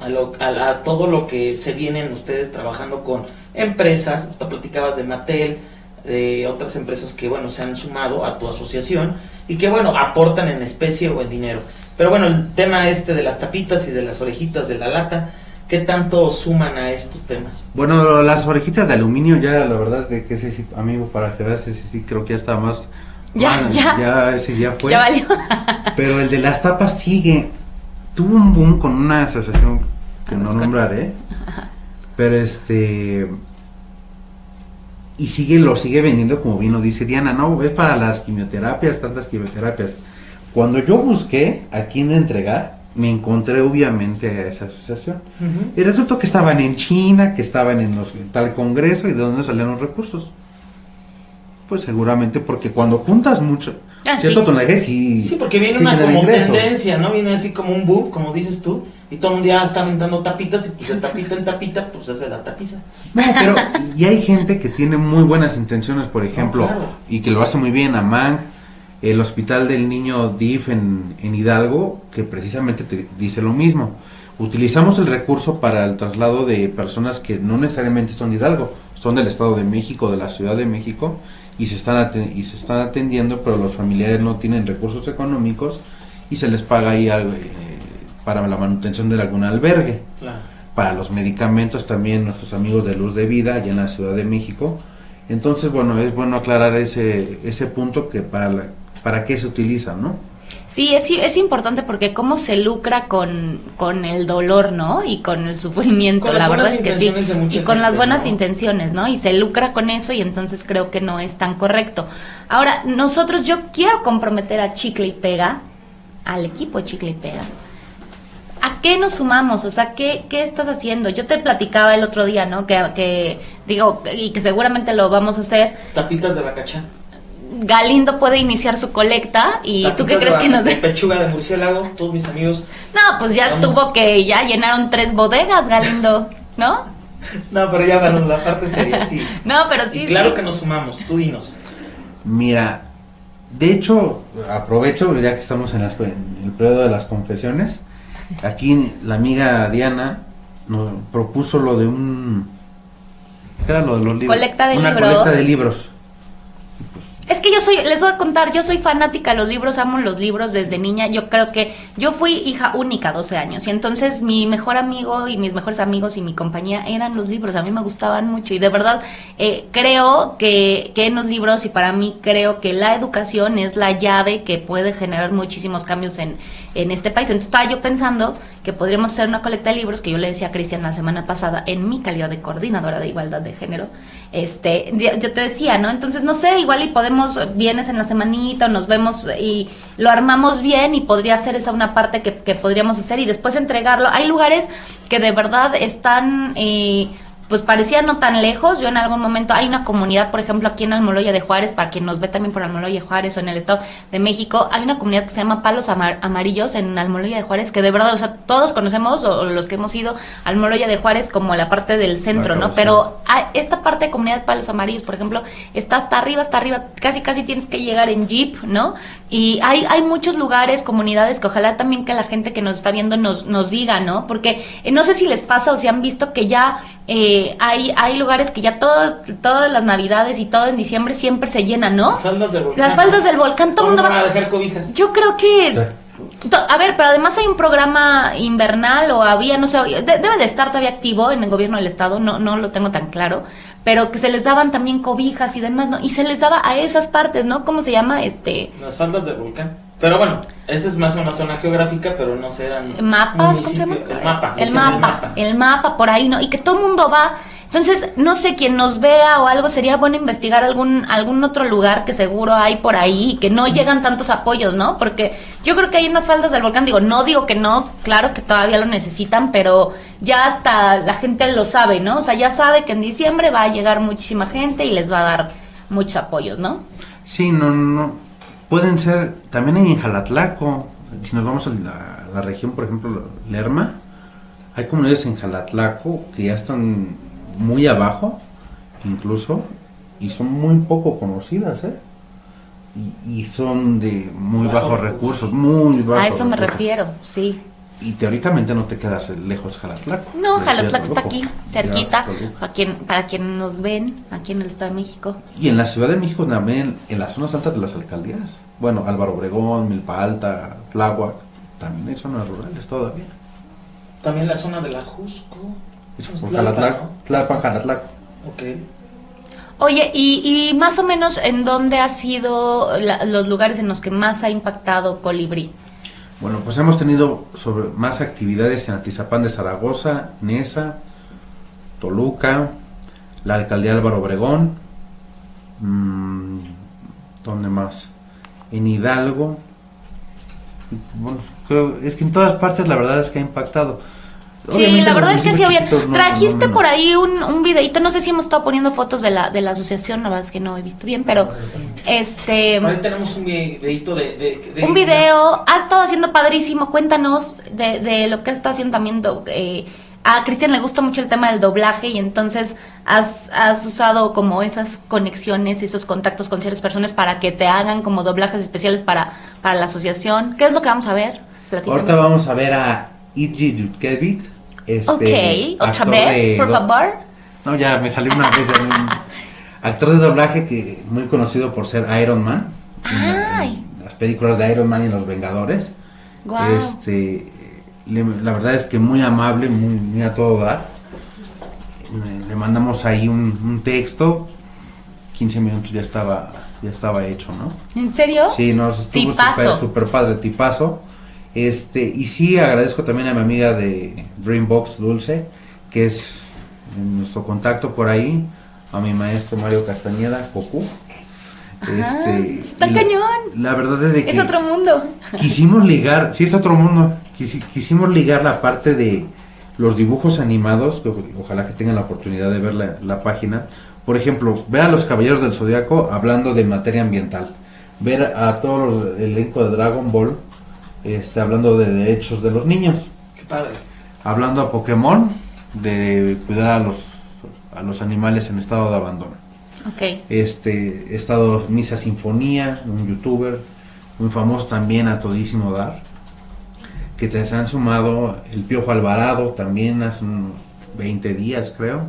a, lo- a todo lo que se vienen ustedes trabajando con empresas, tú platicabas de Mattel, de otras empresas que, bueno, se han sumado a tu asociación y que, bueno, aportan en especie o en dinero. Pero bueno, el tema este de las tapitas y de las orejitas de la lata, ¿qué tanto suman a estos temas? Bueno, las orejitas de aluminio ya, la verdad, que, que ese sí, amigo, para que veas, ese sí creo que ya está más... Ya, ya. Ya, ese ya fue. Ya valió. Pero el de las tapas sigue. Tuvo un boom con una asociación que Ah, no pues nombraré. Pero este. Y sigue, lo sigue vendiendo como bien lo dice Diana, no, es para las quimioterapias, tantas quimioterapias. Cuando yo busqué a quién entregar, me encontré obviamente a esa asociación. Y resultó que estaban en China, que estaban en los, en tal congreso y de dónde salían los recursos. Pues seguramente porque cuando juntas mucho, Ah, cierto sí. tonelaje sí. Sí, porque viene sí una como ingresos. tendencia, ¿no? Viene así como un boom, como dices tú, y todo el mundo ya está aventando tapitas y pues de tapita en tapita, pues ese da tapiza. No, pero y hay gente que tiene muy buenas intenciones, por ejemplo, claro. y que lo hace muy bien, Amang, el Hospital del Niño DIF en, en Hidalgo, que precisamente te dice lo mismo. Utilizamos el recurso para el traslado de personas que no necesariamente son de Hidalgo, son del Estado de México, de la Ciudad de México, y se están, y se están atendiendo, pero los familiares no tienen recursos económicos y se les paga ahí al- eh, para la manutención de algún albergue Claro. para los medicamentos también nuestros amigos de Luz de Vida allá en la Ciudad de México. Entonces, bueno, es bueno aclarar ese, ese punto que para, la- para qué se utiliza, ¿no? Sí, es, es importante porque cómo se lucra con, con el dolor, ¿no? Y con el sufrimiento, Con la verdad es que sí. Y con las buenas ¿no? intenciones, ¿no? Y se lucra con eso y entonces creo que no es tan correcto. Ahora, nosotros, yo quiero comprometer a Chicle y Pega, al equipo Chicle y Pega. ¿A qué nos sumamos? O sea, ¿qué, qué estás haciendo? Yo te platicaba el otro día, ¿no? Que, que digo, y que seguramente lo vamos a hacer. Tapitas de bacachá. Galindo puede iniciar su colecta y tú qué crees que nos de pechuga de murciélago, todos mis amigos. No, pues ya Vamos. estuvo que ya llenaron tres bodegas, Galindo, ¿no? No, pero ya bueno, la parte sería sí. No, pero sí. y claro sí. que nos sumamos, tú dinos. Mira, de hecho, aprovecho, ya que estamos en, las- en el periodo de las confesiones, aquí la amiga Diana nos propuso lo de un... ¿Qué era lo de los libros? Colecta de Una libros. colecta de libros. Es que yo soy, les voy a contar, yo soy fanática de los libros, amo los libros desde niña. Yo creo que yo fui hija única, 12 años, y entonces mi mejor amigo y mis mejores amigos y mi compañía eran los libros. A mí me gustaban mucho y de verdad eh, creo que, que en los libros y para mí creo que la educación es la llave que puede generar muchísimos cambios en, en este país. Entonces estaba yo pensando que podríamos hacer una colecta de libros que yo le decía a Cristian la semana pasada en mi calidad de coordinadora de igualdad de género. Este, yo te decía, ¿no? Entonces, no sé, igual y podemos, vienes en la semanita o nos vemos y lo armamos bien y podría ser esa una parte que, que podríamos hacer y después entregarlo. Hay lugares que de verdad están... Eh, pues parecía no tan lejos. Yo en algún momento hay una comunidad, por ejemplo, aquí en Almoloya de Juárez, para quien nos ve también por Almoloya de Juárez o en el Estado de México, hay una comunidad que se llama Palos Amar- Amarillos en Almoloya de Juárez, que de verdad, o sea, todos conocemos, o, o los que hemos ido a Almoloya de Juárez como la parte del centro, ¿no? Pero esta parte de comunidad de Palos Amarillos, por ejemplo, está hasta arriba, hasta arriba, casi casi tienes que llegar en jeep, ¿no? Y hay, hay muchos lugares, comunidades que ojalá también que la gente que nos está viendo nos, nos diga, ¿no? Porque eh, no sé si les pasa o si han visto que ya eh, hay, hay lugares que ya todo, todas las navidades y todo en diciembre siempre se llenan, ¿no? Las faldas del volcán. Las faldas del volcán, todo el mundo va... a dejar cobijas. Yo creo que... Sí. A ver, pero además hay un programa invernal o había, no sé, de- debe de estar todavía activo en el gobierno del estado, no, no lo tengo tan claro, pero que se les daban también cobijas y demás, ¿no? Y se les daba a esas partes, ¿no? ¿Cómo se llama? Este, Las faldas del volcán. Pero bueno, esa es más una zona geográfica, pero no serán. mapas, ¿cómo se llama? El mapa. El mapa, el mapa, por ahí, ¿no? Y que todo el mundo va. Entonces, no sé, quien nos vea o algo, sería bueno investigar algún, algún otro lugar que seguro hay por ahí y que no llegan tantos apoyos, ¿no? Porque yo creo que hay unas faldas del volcán, digo, no digo que no, claro que todavía lo necesitan, pero ya hasta la gente lo sabe, ¿no? O sea, ya sabe que en diciembre va a llegar muchísima gente y les va a dar muchos apoyos, ¿no? Sí, no, no. Pueden ser, también hay en Jalatlaco, si nos vamos a la, la región, por ejemplo, Lerma, hay comunidades en Jalatlaco que ya están muy abajo, incluso, y son muy poco conocidas, ¿eh? Y, y son de muy Bajos bajos recursos, muy bajos a eso me recursos. refiero, sí. Y teóricamente no te quedas lejos Jalatlaco. No, de- Jalatlaco de está aquí, cerquita, a quien, para quienes nos ven aquí en el Estado de México. Y en la Ciudad de México también, en las zonas altas de las alcaldías. Bueno, Álvaro Obregón, Milpa Alta, Tláhuac, también hay zonas rurales todavía. También la zona de la Jusco. Es Por Tlalpan, Jalatlaco, Tlalpan, Jalatlaco. Oye, y, y más o menos en dónde ha sido la- los lugares en los que más ha impactado Colibrí. Bueno, pues hemos tenido sobre más actividades en Atizapán de Zaragoza, Nesa, Toluca, la alcaldía Álvaro Obregón, mm, ¿dónde más? En Hidalgo. Bueno, creo, es que en todas partes la verdad es que ha impactado. Sí, la verdad es que sí había. no- Trajiste no- no- por ahí un, un videito, no sé si hemos estado poniendo fotos de la, de la asociación, la verdad es que no he visto bien, pero este ahí tenemos un videito de, de- de- un video, has estado haciendo padrísimo, cuéntanos de, de lo que has estado haciendo también. eh, a Cristian le gusta mucho el tema del doblaje y entonces has, has usado como esas conexiones, esos contactos con ciertas personas para que te hagan como doblajes especiales para, para la asociación. ¿Qué es lo que vamos a ver? Platícanos. Ahorita vamos a ver a Iji Dudkevich. Este, ok, otra actor vez, de por favor. No, ya me salió una vez. ya me- actor de doblaje que muy conocido por ser Iron Man. Ay. en las películas de Iron Man y los Vengadores. Guau. Este, le- la verdad es que muy amable, muy, muy a todo dar. Le, mandamos ahí un, un texto. 15 minutos ya estaba, ya estaba hecho, ¿no? ¿En serio? Sí, nos estuvo súper padre, tipazo. Este, y sí, agradezco también a mi amiga de Dreambox Dulce, que es nuestro contacto por ahí, a mi maestro Mario Castañeda, Cocu. Ajá, está cañón. La verdad es de que Es otro mundo. quisimos ligar, sí es otro mundo, quisi- quisimos ligar la parte de los dibujos animados, que ojalá que tengan la oportunidad de ver la, la página. Por ejemplo, ver a los Caballeros del Zodiaco hablando de materia ambiental, ver a todo el elenco de Dragon Ball este, hablando de derechos de los niños, Qué padre. hablando a Pokémon de cuidar a los, a los animales en estado de abandono Ok. este he estado Misa Sinfonía, un youtuber muy famoso también a todísimo dar, que te se han sumado el Piojo Alvarado también hace unos 20 días creo.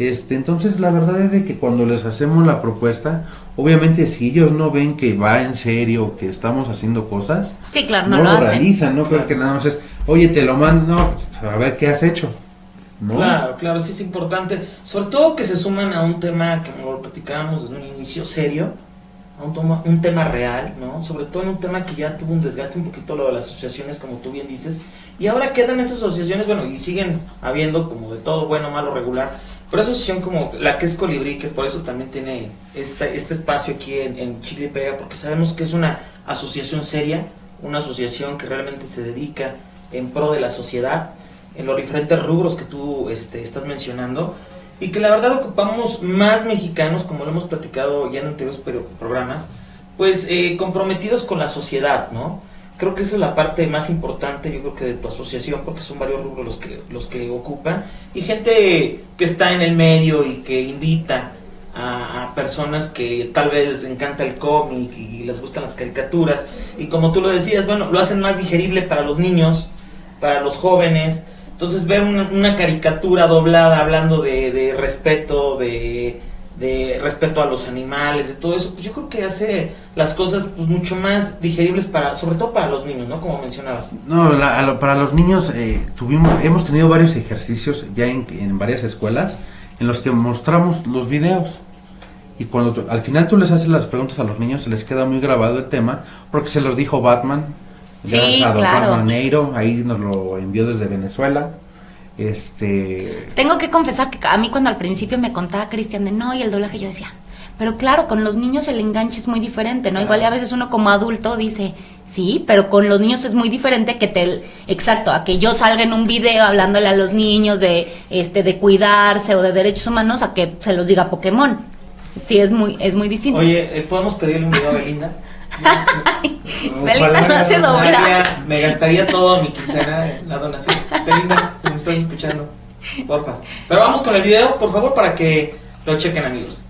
Este, entonces la verdad es de que cuando les hacemos la propuesta, obviamente si ellos no ven que va en serio, que estamos haciendo cosas, Sí, claro, no, no, lo lo hacen. realizan, no creo que nada más es, oye, te lo mando, no, a ver qué has hecho. ¿no? Claro, claro, sí es importante. Sobre todo que se suman a un tema que como lo platicábamos desde un inicio serio, a un, toma- un tema real, ¿no? Sobre todo en un tema que ya tuvo un desgaste un poquito lo de las asociaciones, como tú bien dices. Y ahora quedan esas asociaciones, bueno, y siguen habiendo como de todo, bueno, malo, regular. Pero esa asociación como la que es Colibrí, que por eso también tiene esta, este espacio aquí en, en Chile Pega, porque sabemos que es una asociación seria, una asociación que realmente se dedica en pro de la sociedad en los diferentes rubros que tú este, estás mencionando y que la verdad ocupamos más mexicanos, como lo hemos platicado ya en anteriores programas, pues eh, comprometidos con la sociedad, ¿no? Creo que esa es la parte más importante, yo creo que de tu asociación, porque son varios rubros los que, los que ocupan, y gente que está en el medio y que invita a, personas que tal vez les encanta el cómic y les gustan las caricaturas, y como tú lo decías, bueno, lo hacen más digerible para los niños, para los jóvenes, entonces ver una, caricatura doblada hablando de respeto, de, de respeto a los animales, de todo eso, pues yo creo que hace las cosas pues mucho más digeribles para, sobre todo para los niños, ¿no? Como mencionabas. No, la- lo- para los niños eh, tuvimos, hemos tenido varios ejercicios ya en, en varias escuelas en los que mostramos los videos. Y cuando tú- al final tú les haces las preguntas a los niños, se les queda muy grabado el tema, porque se los dijo Batman. Sí, gracias a don claro. Juan Maneiro, ahí nos lo envió desde Venezuela. Este, Tengo que confesar que a mí cuando al principio me contaba Cristian de no y el doblaje yo decía, pero claro, con los niños el enganche es muy diferente, ¿no? Igual y a veces uno como adulto dice, sí, pero con los niños es muy diferente que te, exacto, a que yo salga en un video hablándole a los niños de, este, de cuidarse o de derechos humanos a que se los diga Pokémon. Sí, es muy, es muy distinto. Oye, ¿eh, ¿podemos pedirle un video a Belinda? Belinda no hace gastaría- Me gastaría todo mi quincena en la donación. Belinda, si me estás escuchando, porfas. Pero vamos con el video, por favor, para que lo chequen, amigos.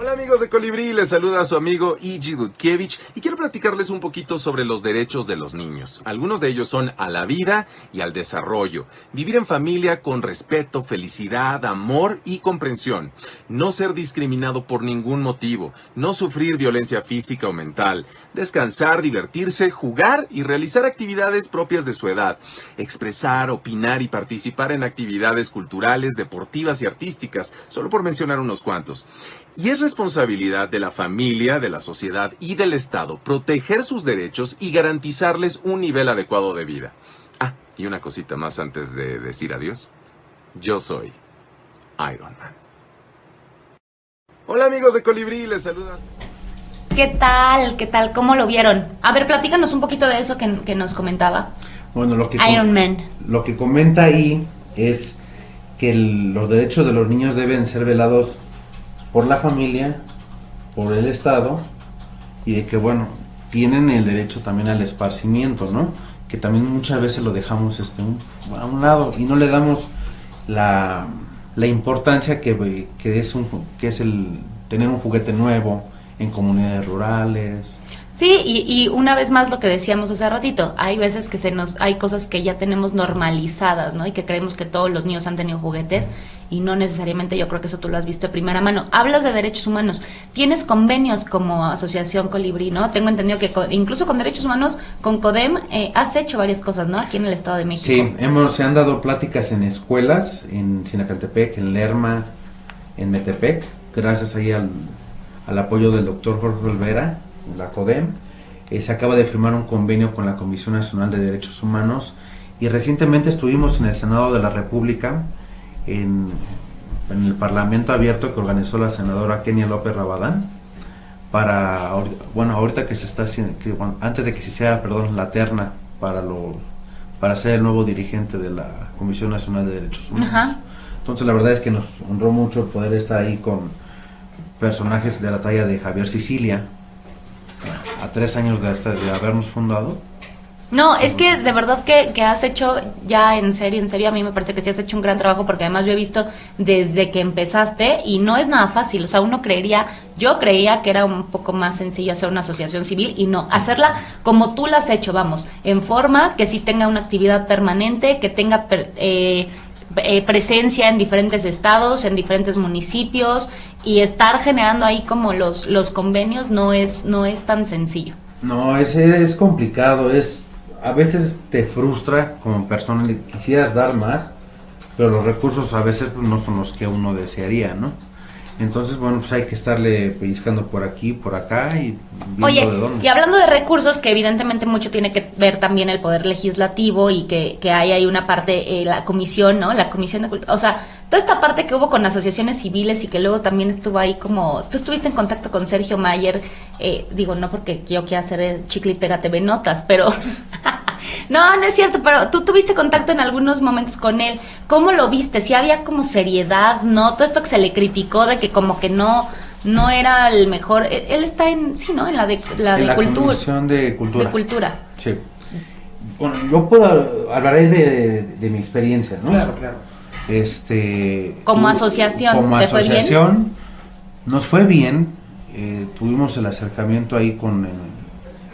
Hola amigos de Colibrí, les saluda a su amigo Iji Dudkiewicz y quiero platicarles un poquito sobre los derechos de los niños. Algunos de ellos son a la vida y al desarrollo, vivir en familia con respeto, felicidad, amor y comprensión, no ser discriminado por ningún motivo, no sufrir violencia física o mental, descansar, divertirse, jugar y realizar actividades propias de su edad, expresar, opinar y participar en actividades culturales, deportivas y artísticas, solo por mencionar unos cuantos. Y es responsabilidad de la familia, de la sociedad y del Estado proteger sus derechos y garantizarles un nivel adecuado de vida. Ah, y una cosita más antes de decir adiós. Yo soy Iron Man. Hola amigos de Colibrí, les saluda. ¿Qué tal? ¿Qué tal? ¿Cómo lo vieron? A ver, platícanos un poquito de eso que, que nos comentaba. Bueno, lo que, Iron Man. lo que comenta ahí es que el- los derechos de los niños deben ser velados por la familia, por el Estado y de que, bueno, tienen el derecho también al esparcimiento, ¿no? Que también muchas veces lo dejamos este, a un lado y no le damos la, la importancia que, que es, un, que es el tener un juguete nuevo en comunidades rurales. Sí, y, y una vez más lo que decíamos hace ratito, hay veces que se nos, hay cosas que ya tenemos normalizadas, ¿no? Y que creemos que todos los niños han tenido juguetes y no necesariamente yo creo que eso tú lo has visto de primera mano. Hablas de derechos humanos, tienes convenios como Asociación Colibrí, ¿no? Tengo entendido que co- incluso con derechos humanos, con CODEM, eh, has hecho varias cosas, ¿no? Aquí en el Estado de México. Sí, hemos, se han dado pláticas en escuelas, en Sinacantepec, en Lerma, en Metepec, gracias ahí al, al apoyo del doctor Jorge Olvera, la CODEM. Eh, se acaba de firmar un convenio con la Comisión Nacional de Derechos Humanos y recientemente estuvimos en el Senado de la República, en, en el Parlamento Abierto que organizó la senadora Kenia López Rabadán para bueno ahorita que se está haciendo que, bueno, antes de que se hiciera perdón la terna para lo para ser el nuevo dirigente de la Comisión Nacional de Derechos Humanos Ajá. entonces la verdad es que nos honró mucho poder estar ahí con personajes de la talla de Javier Sicilia a tres años de, habernos fundado. No, es que de verdad que, que has hecho ya en serio, en serio, a mí me parece que sí has hecho un gran trabajo porque además yo he visto desde que empezaste y no es nada fácil, o sea, uno creería, yo creía que era un poco más sencillo hacer una asociación civil y no, hacerla como tú la has hecho, vamos, en forma que sí tenga una actividad permanente, que tenga per- eh, eh, presencia en diferentes estados, en diferentes municipios y estar generando ahí como los, los convenios no es, no es tan sencillo. No, es, complicado, es a veces te frustra como persona, le quisieras dar más, pero los recursos a veces pues, no son los que uno desearía, ¿no? Entonces, bueno, pues hay que estarle pellizcando por aquí, por acá y viendo Oye, de dónde. y hablando de recursos, que evidentemente mucho tiene que ver también el poder legislativo y que, que hay ahí una parte, eh, la comisión, ¿no? La comisión de cultura, o sea, toda esta parte que hubo con asociaciones civiles y que luego también estuvo ahí como, tú estuviste en contacto con Sergio Mayer, eh, digo, no porque yo quiera hacer el chicle y pégate ve notas, pero... No, no es cierto, pero tú tuviste contacto en algunos momentos con él. ¿Cómo lo viste? Si había como seriedad, ¿no? Todo esto que se le criticó de que como que no no era el mejor. Él él está en, sí, ¿no? En la de, la En de la cultura. Comisión de Cultura. De cultura. Sí. Bueno, yo puedo hablaré de, de mi experiencia, ¿no? Claro, claro. Este. Como asociación, Como ¿te fue bien? asociación, nos fue bien. eh, tuvimos el acercamiento ahí con eh,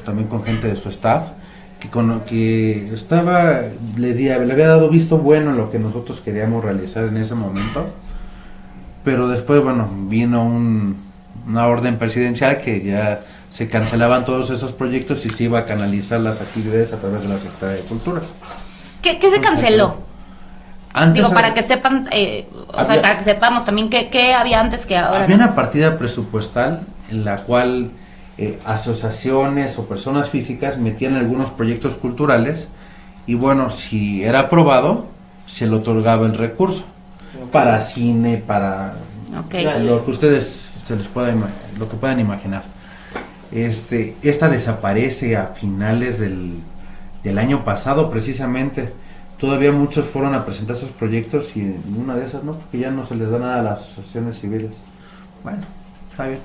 también con gente de su staff que con que estaba le, di- le había dado visto bueno lo que nosotros queríamos realizar en ese momento pero después bueno vino un- una orden presidencial que ya se cancelaban todos esos proyectos y se iba a canalizar las actividades a través de la Secretaría de Cultura ¿Qué, qué se canceló? antes Digo, para que sepan, eh, o sea, para que sepamos también qué, qué había antes que ahora. Había no. una partida presupuestal en la cual eh, asociaciones o personas físicas metían algunos proyectos culturales y bueno, si era aprobado, se le otorgaba el recurso para cine, para lo que ustedes se les pueda lo que puedan imaginar. Este, esta desaparece a finales del, del año pasado precisamente. Todavía muchos fueron a presentar sus proyectos y en una de esas no, porque ya no se les da nada a las asociaciones civiles. Bueno, Javier.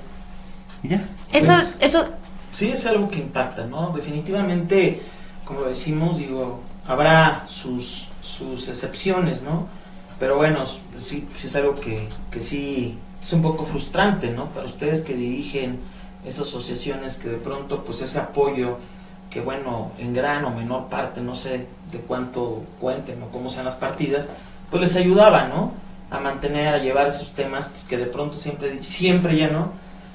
Y ya. Eso, Pues, eso, Sí, es algo que impacta, ¿no? Definitivamente, como decimos, digo, habrá sus, sus excepciones, ¿no? Pero bueno, sí, sí es algo que, que sí es un poco frustrante, ¿no? Para ustedes que dirigen esas asociaciones que de pronto pues ese apoyo que bueno, en gran o menor parte, no sé de cuánto cuenten o cómo sean las partidas, pues les ayudaba, ¿no? A mantener, a llevar esos temas pues, que de pronto siempre, siempre ya no.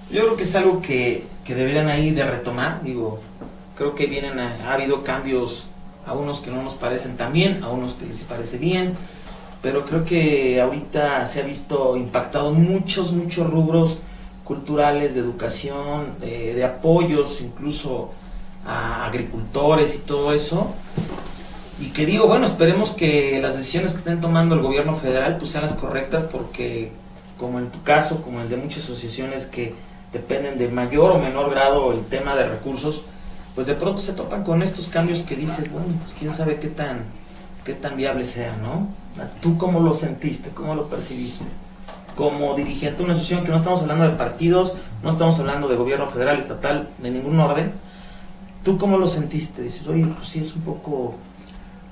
Yo creo que es algo que, que deberían ahí de retomar, digo, creo que vienen, ha habido cambios a unos que no nos parecen tan bien, a unos que les parece bien, pero creo que ahorita se ha visto impactado muchos, muchos rubros culturales, de educación, de, apoyos, incluso a agricultores y todo eso. Y que digo, bueno, esperemos que las decisiones que estén tomando el gobierno federal pues sean las correctas porque como en tu caso, como el de muchas asociaciones que dependen de mayor o menor grado el tema de recursos, pues de pronto se topan con estos cambios que dices, bueno, pues quién sabe qué tan, qué tan viable sea, ¿no? ¿Tú cómo lo sentiste? ¿Cómo lo percibiste? Como dirigente de una asociación que no estamos hablando de partidos, no estamos hablando de gobierno federal, estatal, de ningún orden. ¿Tú cómo lo sentiste? Dices, oye, pues sí es un poco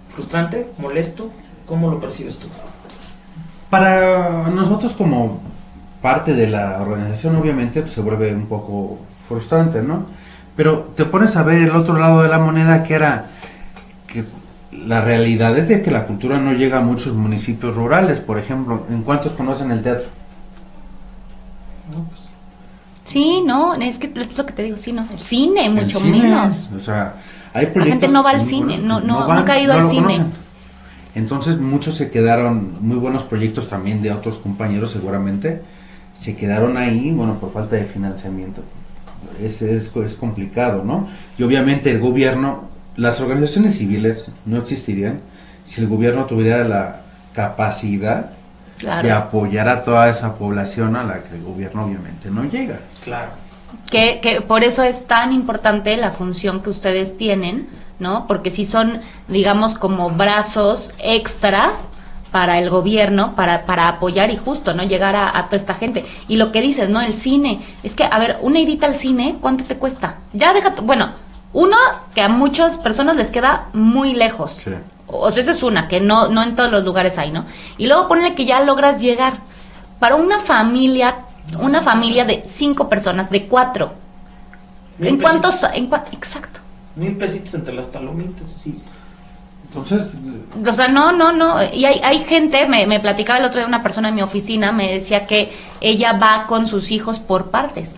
frustrante, molesto. ¿Cómo lo percibes tú? Para nosotros como parte de la organización, obviamente, pues, se vuelve un poco frustrante, ¿no? Pero te pones a ver el otro lado de la moneda que era que la realidad es de que la cultura no llega a muchos municipios rurales, por ejemplo. ¿En cuántos conocen el teatro? Pues. Sí, no, es que es lo que te digo, sí, no. El cine, mucho menos. O sea, hay proyectos. La gente no va al cine, no, no, no, ha ido al cine. Entonces, muchos se quedaron, muy buenos proyectos también de otros compañeros, seguramente, se quedaron ahí, bueno, por falta de financiamiento. Es, es, es complicado, ¿no? Y obviamente el gobierno las organizaciones civiles no existirían si el gobierno tuviera la capacidad de apoyar a toda esa población a la que el gobierno obviamente no llega. Claro. Que, que por eso es tan importante la función que ustedes tienen, ¿no? Porque si son, digamos, como brazos extras para el gobierno, para, para apoyar y justo, ¿no? Llegar a, a, toda esta gente. Y lo que dices, ¿no? El cine. Es que, a ver, una edita al cine, ¿cuánto te cuesta? Ya deja, bueno, uno, que a muchas personas les queda muy lejos. O sea, esa es una, que no, no en todos los lugares hay, ¿no? Y luego ponle que ya logras llegar. Para una familia, una familia de cinco personas, de cuatro. ¿En cuántos? En exacto. Mil pesitos entre las palomitas, sí. Entonces... O sea, no, no, no. Y hay, hay gente, me, me platicaba el otro día una persona en mi oficina, me decía que ella va con sus hijos por partes,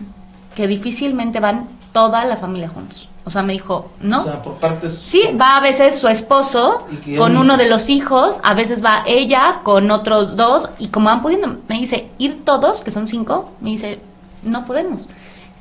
que difícilmente van toda la familia juntos. O sea, me dijo, ¿no? O sea, por partes. Sí, va a veces su esposo con uno de los hijos, a veces va ella con otros dos, y como van pudiendo, me dice, ir todos, que son cinco, me dice, no podemos.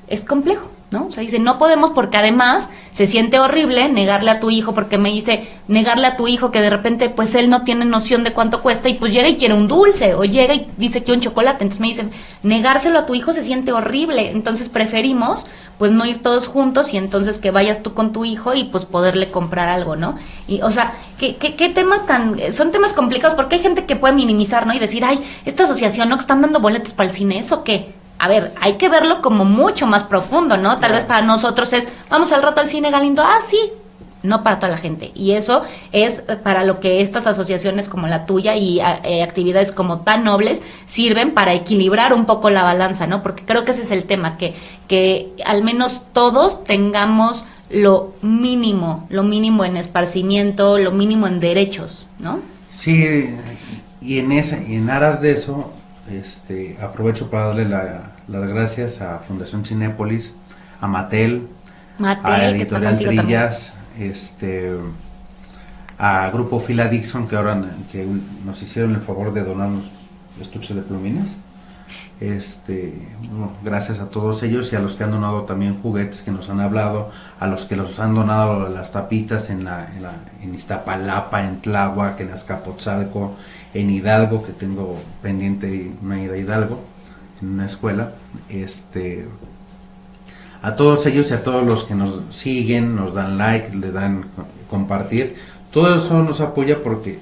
Es complejo. ¿no? O sea, dice, no podemos porque además se siente horrible negarle a tu hijo, porque me dice, negarle a tu hijo que de repente pues él no tiene noción de cuánto cuesta y pues llega y quiere un dulce o llega y dice que un chocolate. Entonces me dicen, negárselo a tu hijo se siente horrible. Entonces preferimos pues no ir todos juntos y entonces que vayas tú con tu hijo y pues poderle comprar algo, ¿no? Y o sea, ¿qué, qué, qué temas tan... Son temas complicados porque hay gente que puede minimizar, ¿no? Y decir, ay, esta asociación, ¿no? Que están dando boletos para el cine, ¿eso qué? A ver, hay que verlo como mucho más profundo, ¿no? Tal vez para nosotros es, vamos al rato al cine Galindo, ah, sí, no para toda la gente. Y eso es para lo que estas asociaciones como la tuya y eh, actividades como tan nobles sirven para equilibrar un poco la balanza, ¿no? Porque creo que ese es el tema, que, que al menos todos tengamos lo mínimo, lo mínimo en esparcimiento, lo mínimo en derechos, ¿no? Sí, y en, esa, y en aras de eso, este, aprovecho para darle las gracias a Fundación Cinépolis, a Matel, a Editorial Trillas, este, a Grupo Fila Dixon, que ahora que nos hicieron el favor de donarnos estuches de plumines. Este, gracias a todos ellos y a los que han donado también juguetes que nos han hablado, a los que los han donado las tapitas en, la, en, la, en Iztapalapa, en Tláhuac, en Azcapotzalco, en Hidalgo, que tengo pendiente una ida a Hidalgo, en una escuela. Este, a todos ellos y a todos los que nos siguen, nos dan like, le dan compartir, todo eso nos apoya porque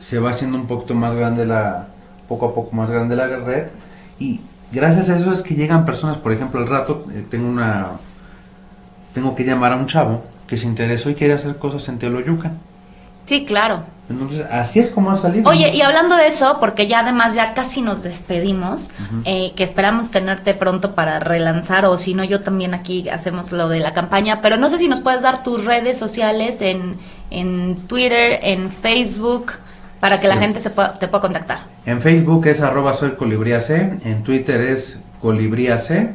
se va haciendo un poquito más grande la, poco a poco más grande la red y gracias a eso es que llegan personas, por ejemplo, el rato eh, tengo una, tengo que llamar a un chavo que se interesó y quiere hacer cosas en Teoloyucan Sí, claro. Entonces, así es como ha salido. Oye, y hablando de eso, porque ya además ya casi nos despedimos, eh, que esperamos tenerte pronto para relanzar, o si no, yo también aquí hacemos lo de la campaña, pero no sé si nos puedes dar tus redes sociales en, en Twitter, en Facebook, para que la gente se pueda, te pueda contactar. En Facebook es arroba soy en Twitter es colibriac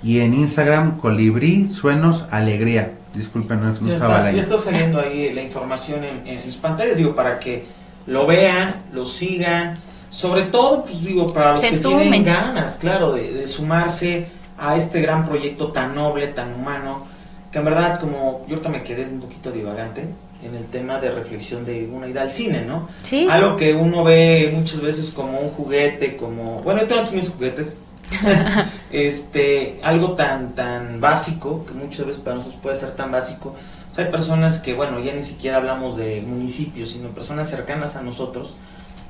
y en Instagram colibrí suenos alegría. Disculpen, no, no Ya estaba está, la ya está saliendo ahí la información en, en sus pantallas, digo, para que lo vean, lo sigan, sobre todo, pues digo, para los Se que sumen. tienen ganas, claro, de, de sumarse a este gran proyecto tan noble, tan humano, que en verdad, como yo ahorita me quedé un poquito divagante en el tema de reflexión de una ida al cine, ¿no? Sí. Algo que uno ve muchas veces como un juguete, como, bueno, yo tengo aquí mis juguetes, este, algo tan, tan básico, que muchas veces para nosotros puede ser tan básico. O sea, hay personas que, bueno, ya ni siquiera hablamos de municipios, sino personas cercanas a nosotros,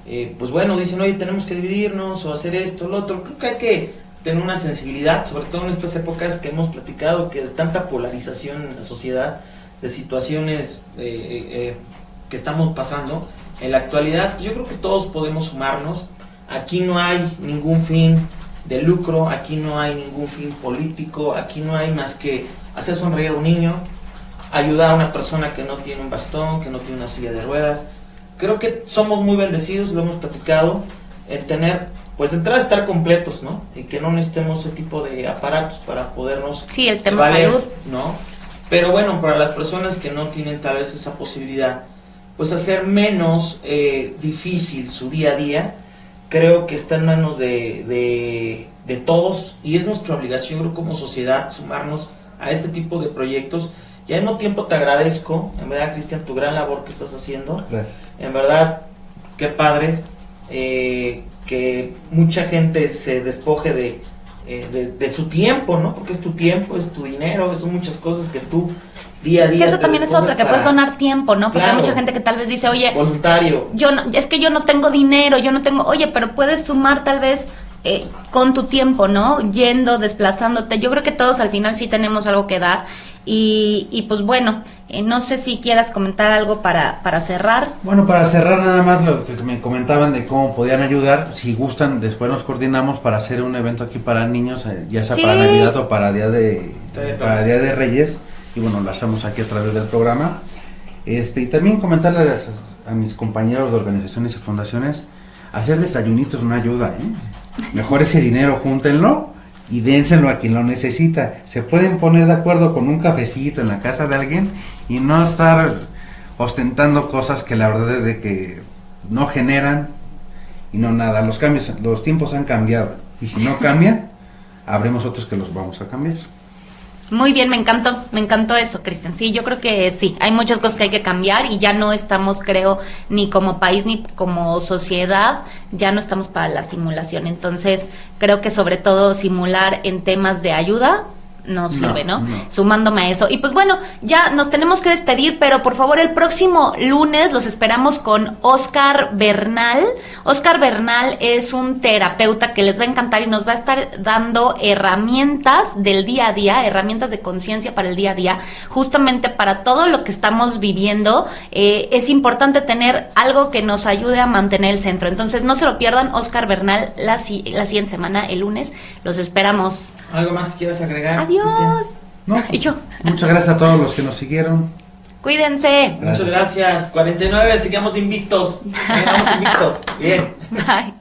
eh, pues bueno, dicen, oye, tenemos que dividirnos o hacer esto, lo otro. Creo que hay que tener una sensibilidad, sobre todo en estas épocas que hemos platicado, que de tanta polarización en la sociedad, de situaciones eh, eh, eh, que estamos pasando, en la actualidad, yo creo que todos podemos sumarnos. Aquí no hay ningún fin de lucro, aquí no hay ningún fin político, aquí no hay más que hacer sonreír a un niño, ayudar a una persona que no tiene un bastón, que no tiene una silla de ruedas. Creo que somos muy bendecidos, lo hemos platicado, en tener, pues de entrada estar completos, ¿no? Y que no necesitemos ese tipo de aparatos para podernos Sí, el tema valer, salud. ¿no? Pero bueno, para las personas que no tienen tal vez esa posibilidad, pues hacer menos eh, difícil su día a día, creo que está en manos de, de, de todos y es nuestra obligación creo, como sociedad sumarnos a este tipo de proyectos. Y al mismo tiempo te agradezco, en verdad Cristian, tu gran labor que estás haciendo. Gracias. En verdad, qué padre eh, que mucha gente se despoje de, eh, de, de su tiempo, ¿no? Porque es tu tiempo, es tu dinero, son muchas cosas que tú día a día... Que eso también es otra, que para- puedes donar tiempo, ¿no? Porque Claro. hay mucha gente que tal vez dice, oye, Voluntario. yo no, es que yo no tengo dinero, yo no tengo, oye, pero puedes sumar tal vez eh, con tu tiempo, ¿no? Yendo, desplazándote. Yo creo que todos al final sí tenemos algo que dar. Y, y pues bueno, eh, no sé si quieras comentar algo para, para cerrar. Bueno, para cerrar nada más lo que me comentaban de cómo podían ayudar, si gustan, después nos coordinamos para hacer un evento aquí para niños, eh, ya sea Sí. para Navidad o para Día de para. Día de Reyes, y bueno, lo hacemos aquí a través del programa. Este, y también comentarles a mis compañeros de organizaciones y fundaciones, hacer desayunitos no ayuda, ¿eh? Mejor ese dinero júntenlo y dénselo a quien lo necesita. Se pueden poner de acuerdo con un cafecito en la casa de alguien y no estar ostentando cosas que la verdad es de que no generan y no nada. Los cambios, los tiempos han cambiado y si no cambian, habremos otros que los vamos a cambiar. Muy bien, me encantó, me encantó eso, Cristian. Sí, yo creo que sí, hay muchas cosas que hay que cambiar y ya no estamos, creo, ni como país ni como sociedad, ya no estamos para la simulación. Entonces, creo que sobre todo simular en temas de ayuda no sirve, ¿no? no. Sumándome a eso. Y pues bueno, ya nos tenemos que despedir, pero por favor el próximo lunes los esperamos con Oscar Bernal. Oscar Bernal es un terapeuta que les va a encantar y nos va a estar dando herramientas del día a día, herramientas de conciencia para el día a día, justamente para todo lo que estamos viviendo. eh, es importante tener algo que nos ayude a mantener el centro. Entonces no se lo pierdan, Oscar Bernal, la, la siguiente semana, el lunes. Los esperamos. ¿Algo más que quieras agregar? Adiós. No, Y yo. Muchas gracias a todos los que nos siguieron. Cuídense. Muchas gracias. 49, sigamos invictos. Sigamos invictos. Bien. Bye.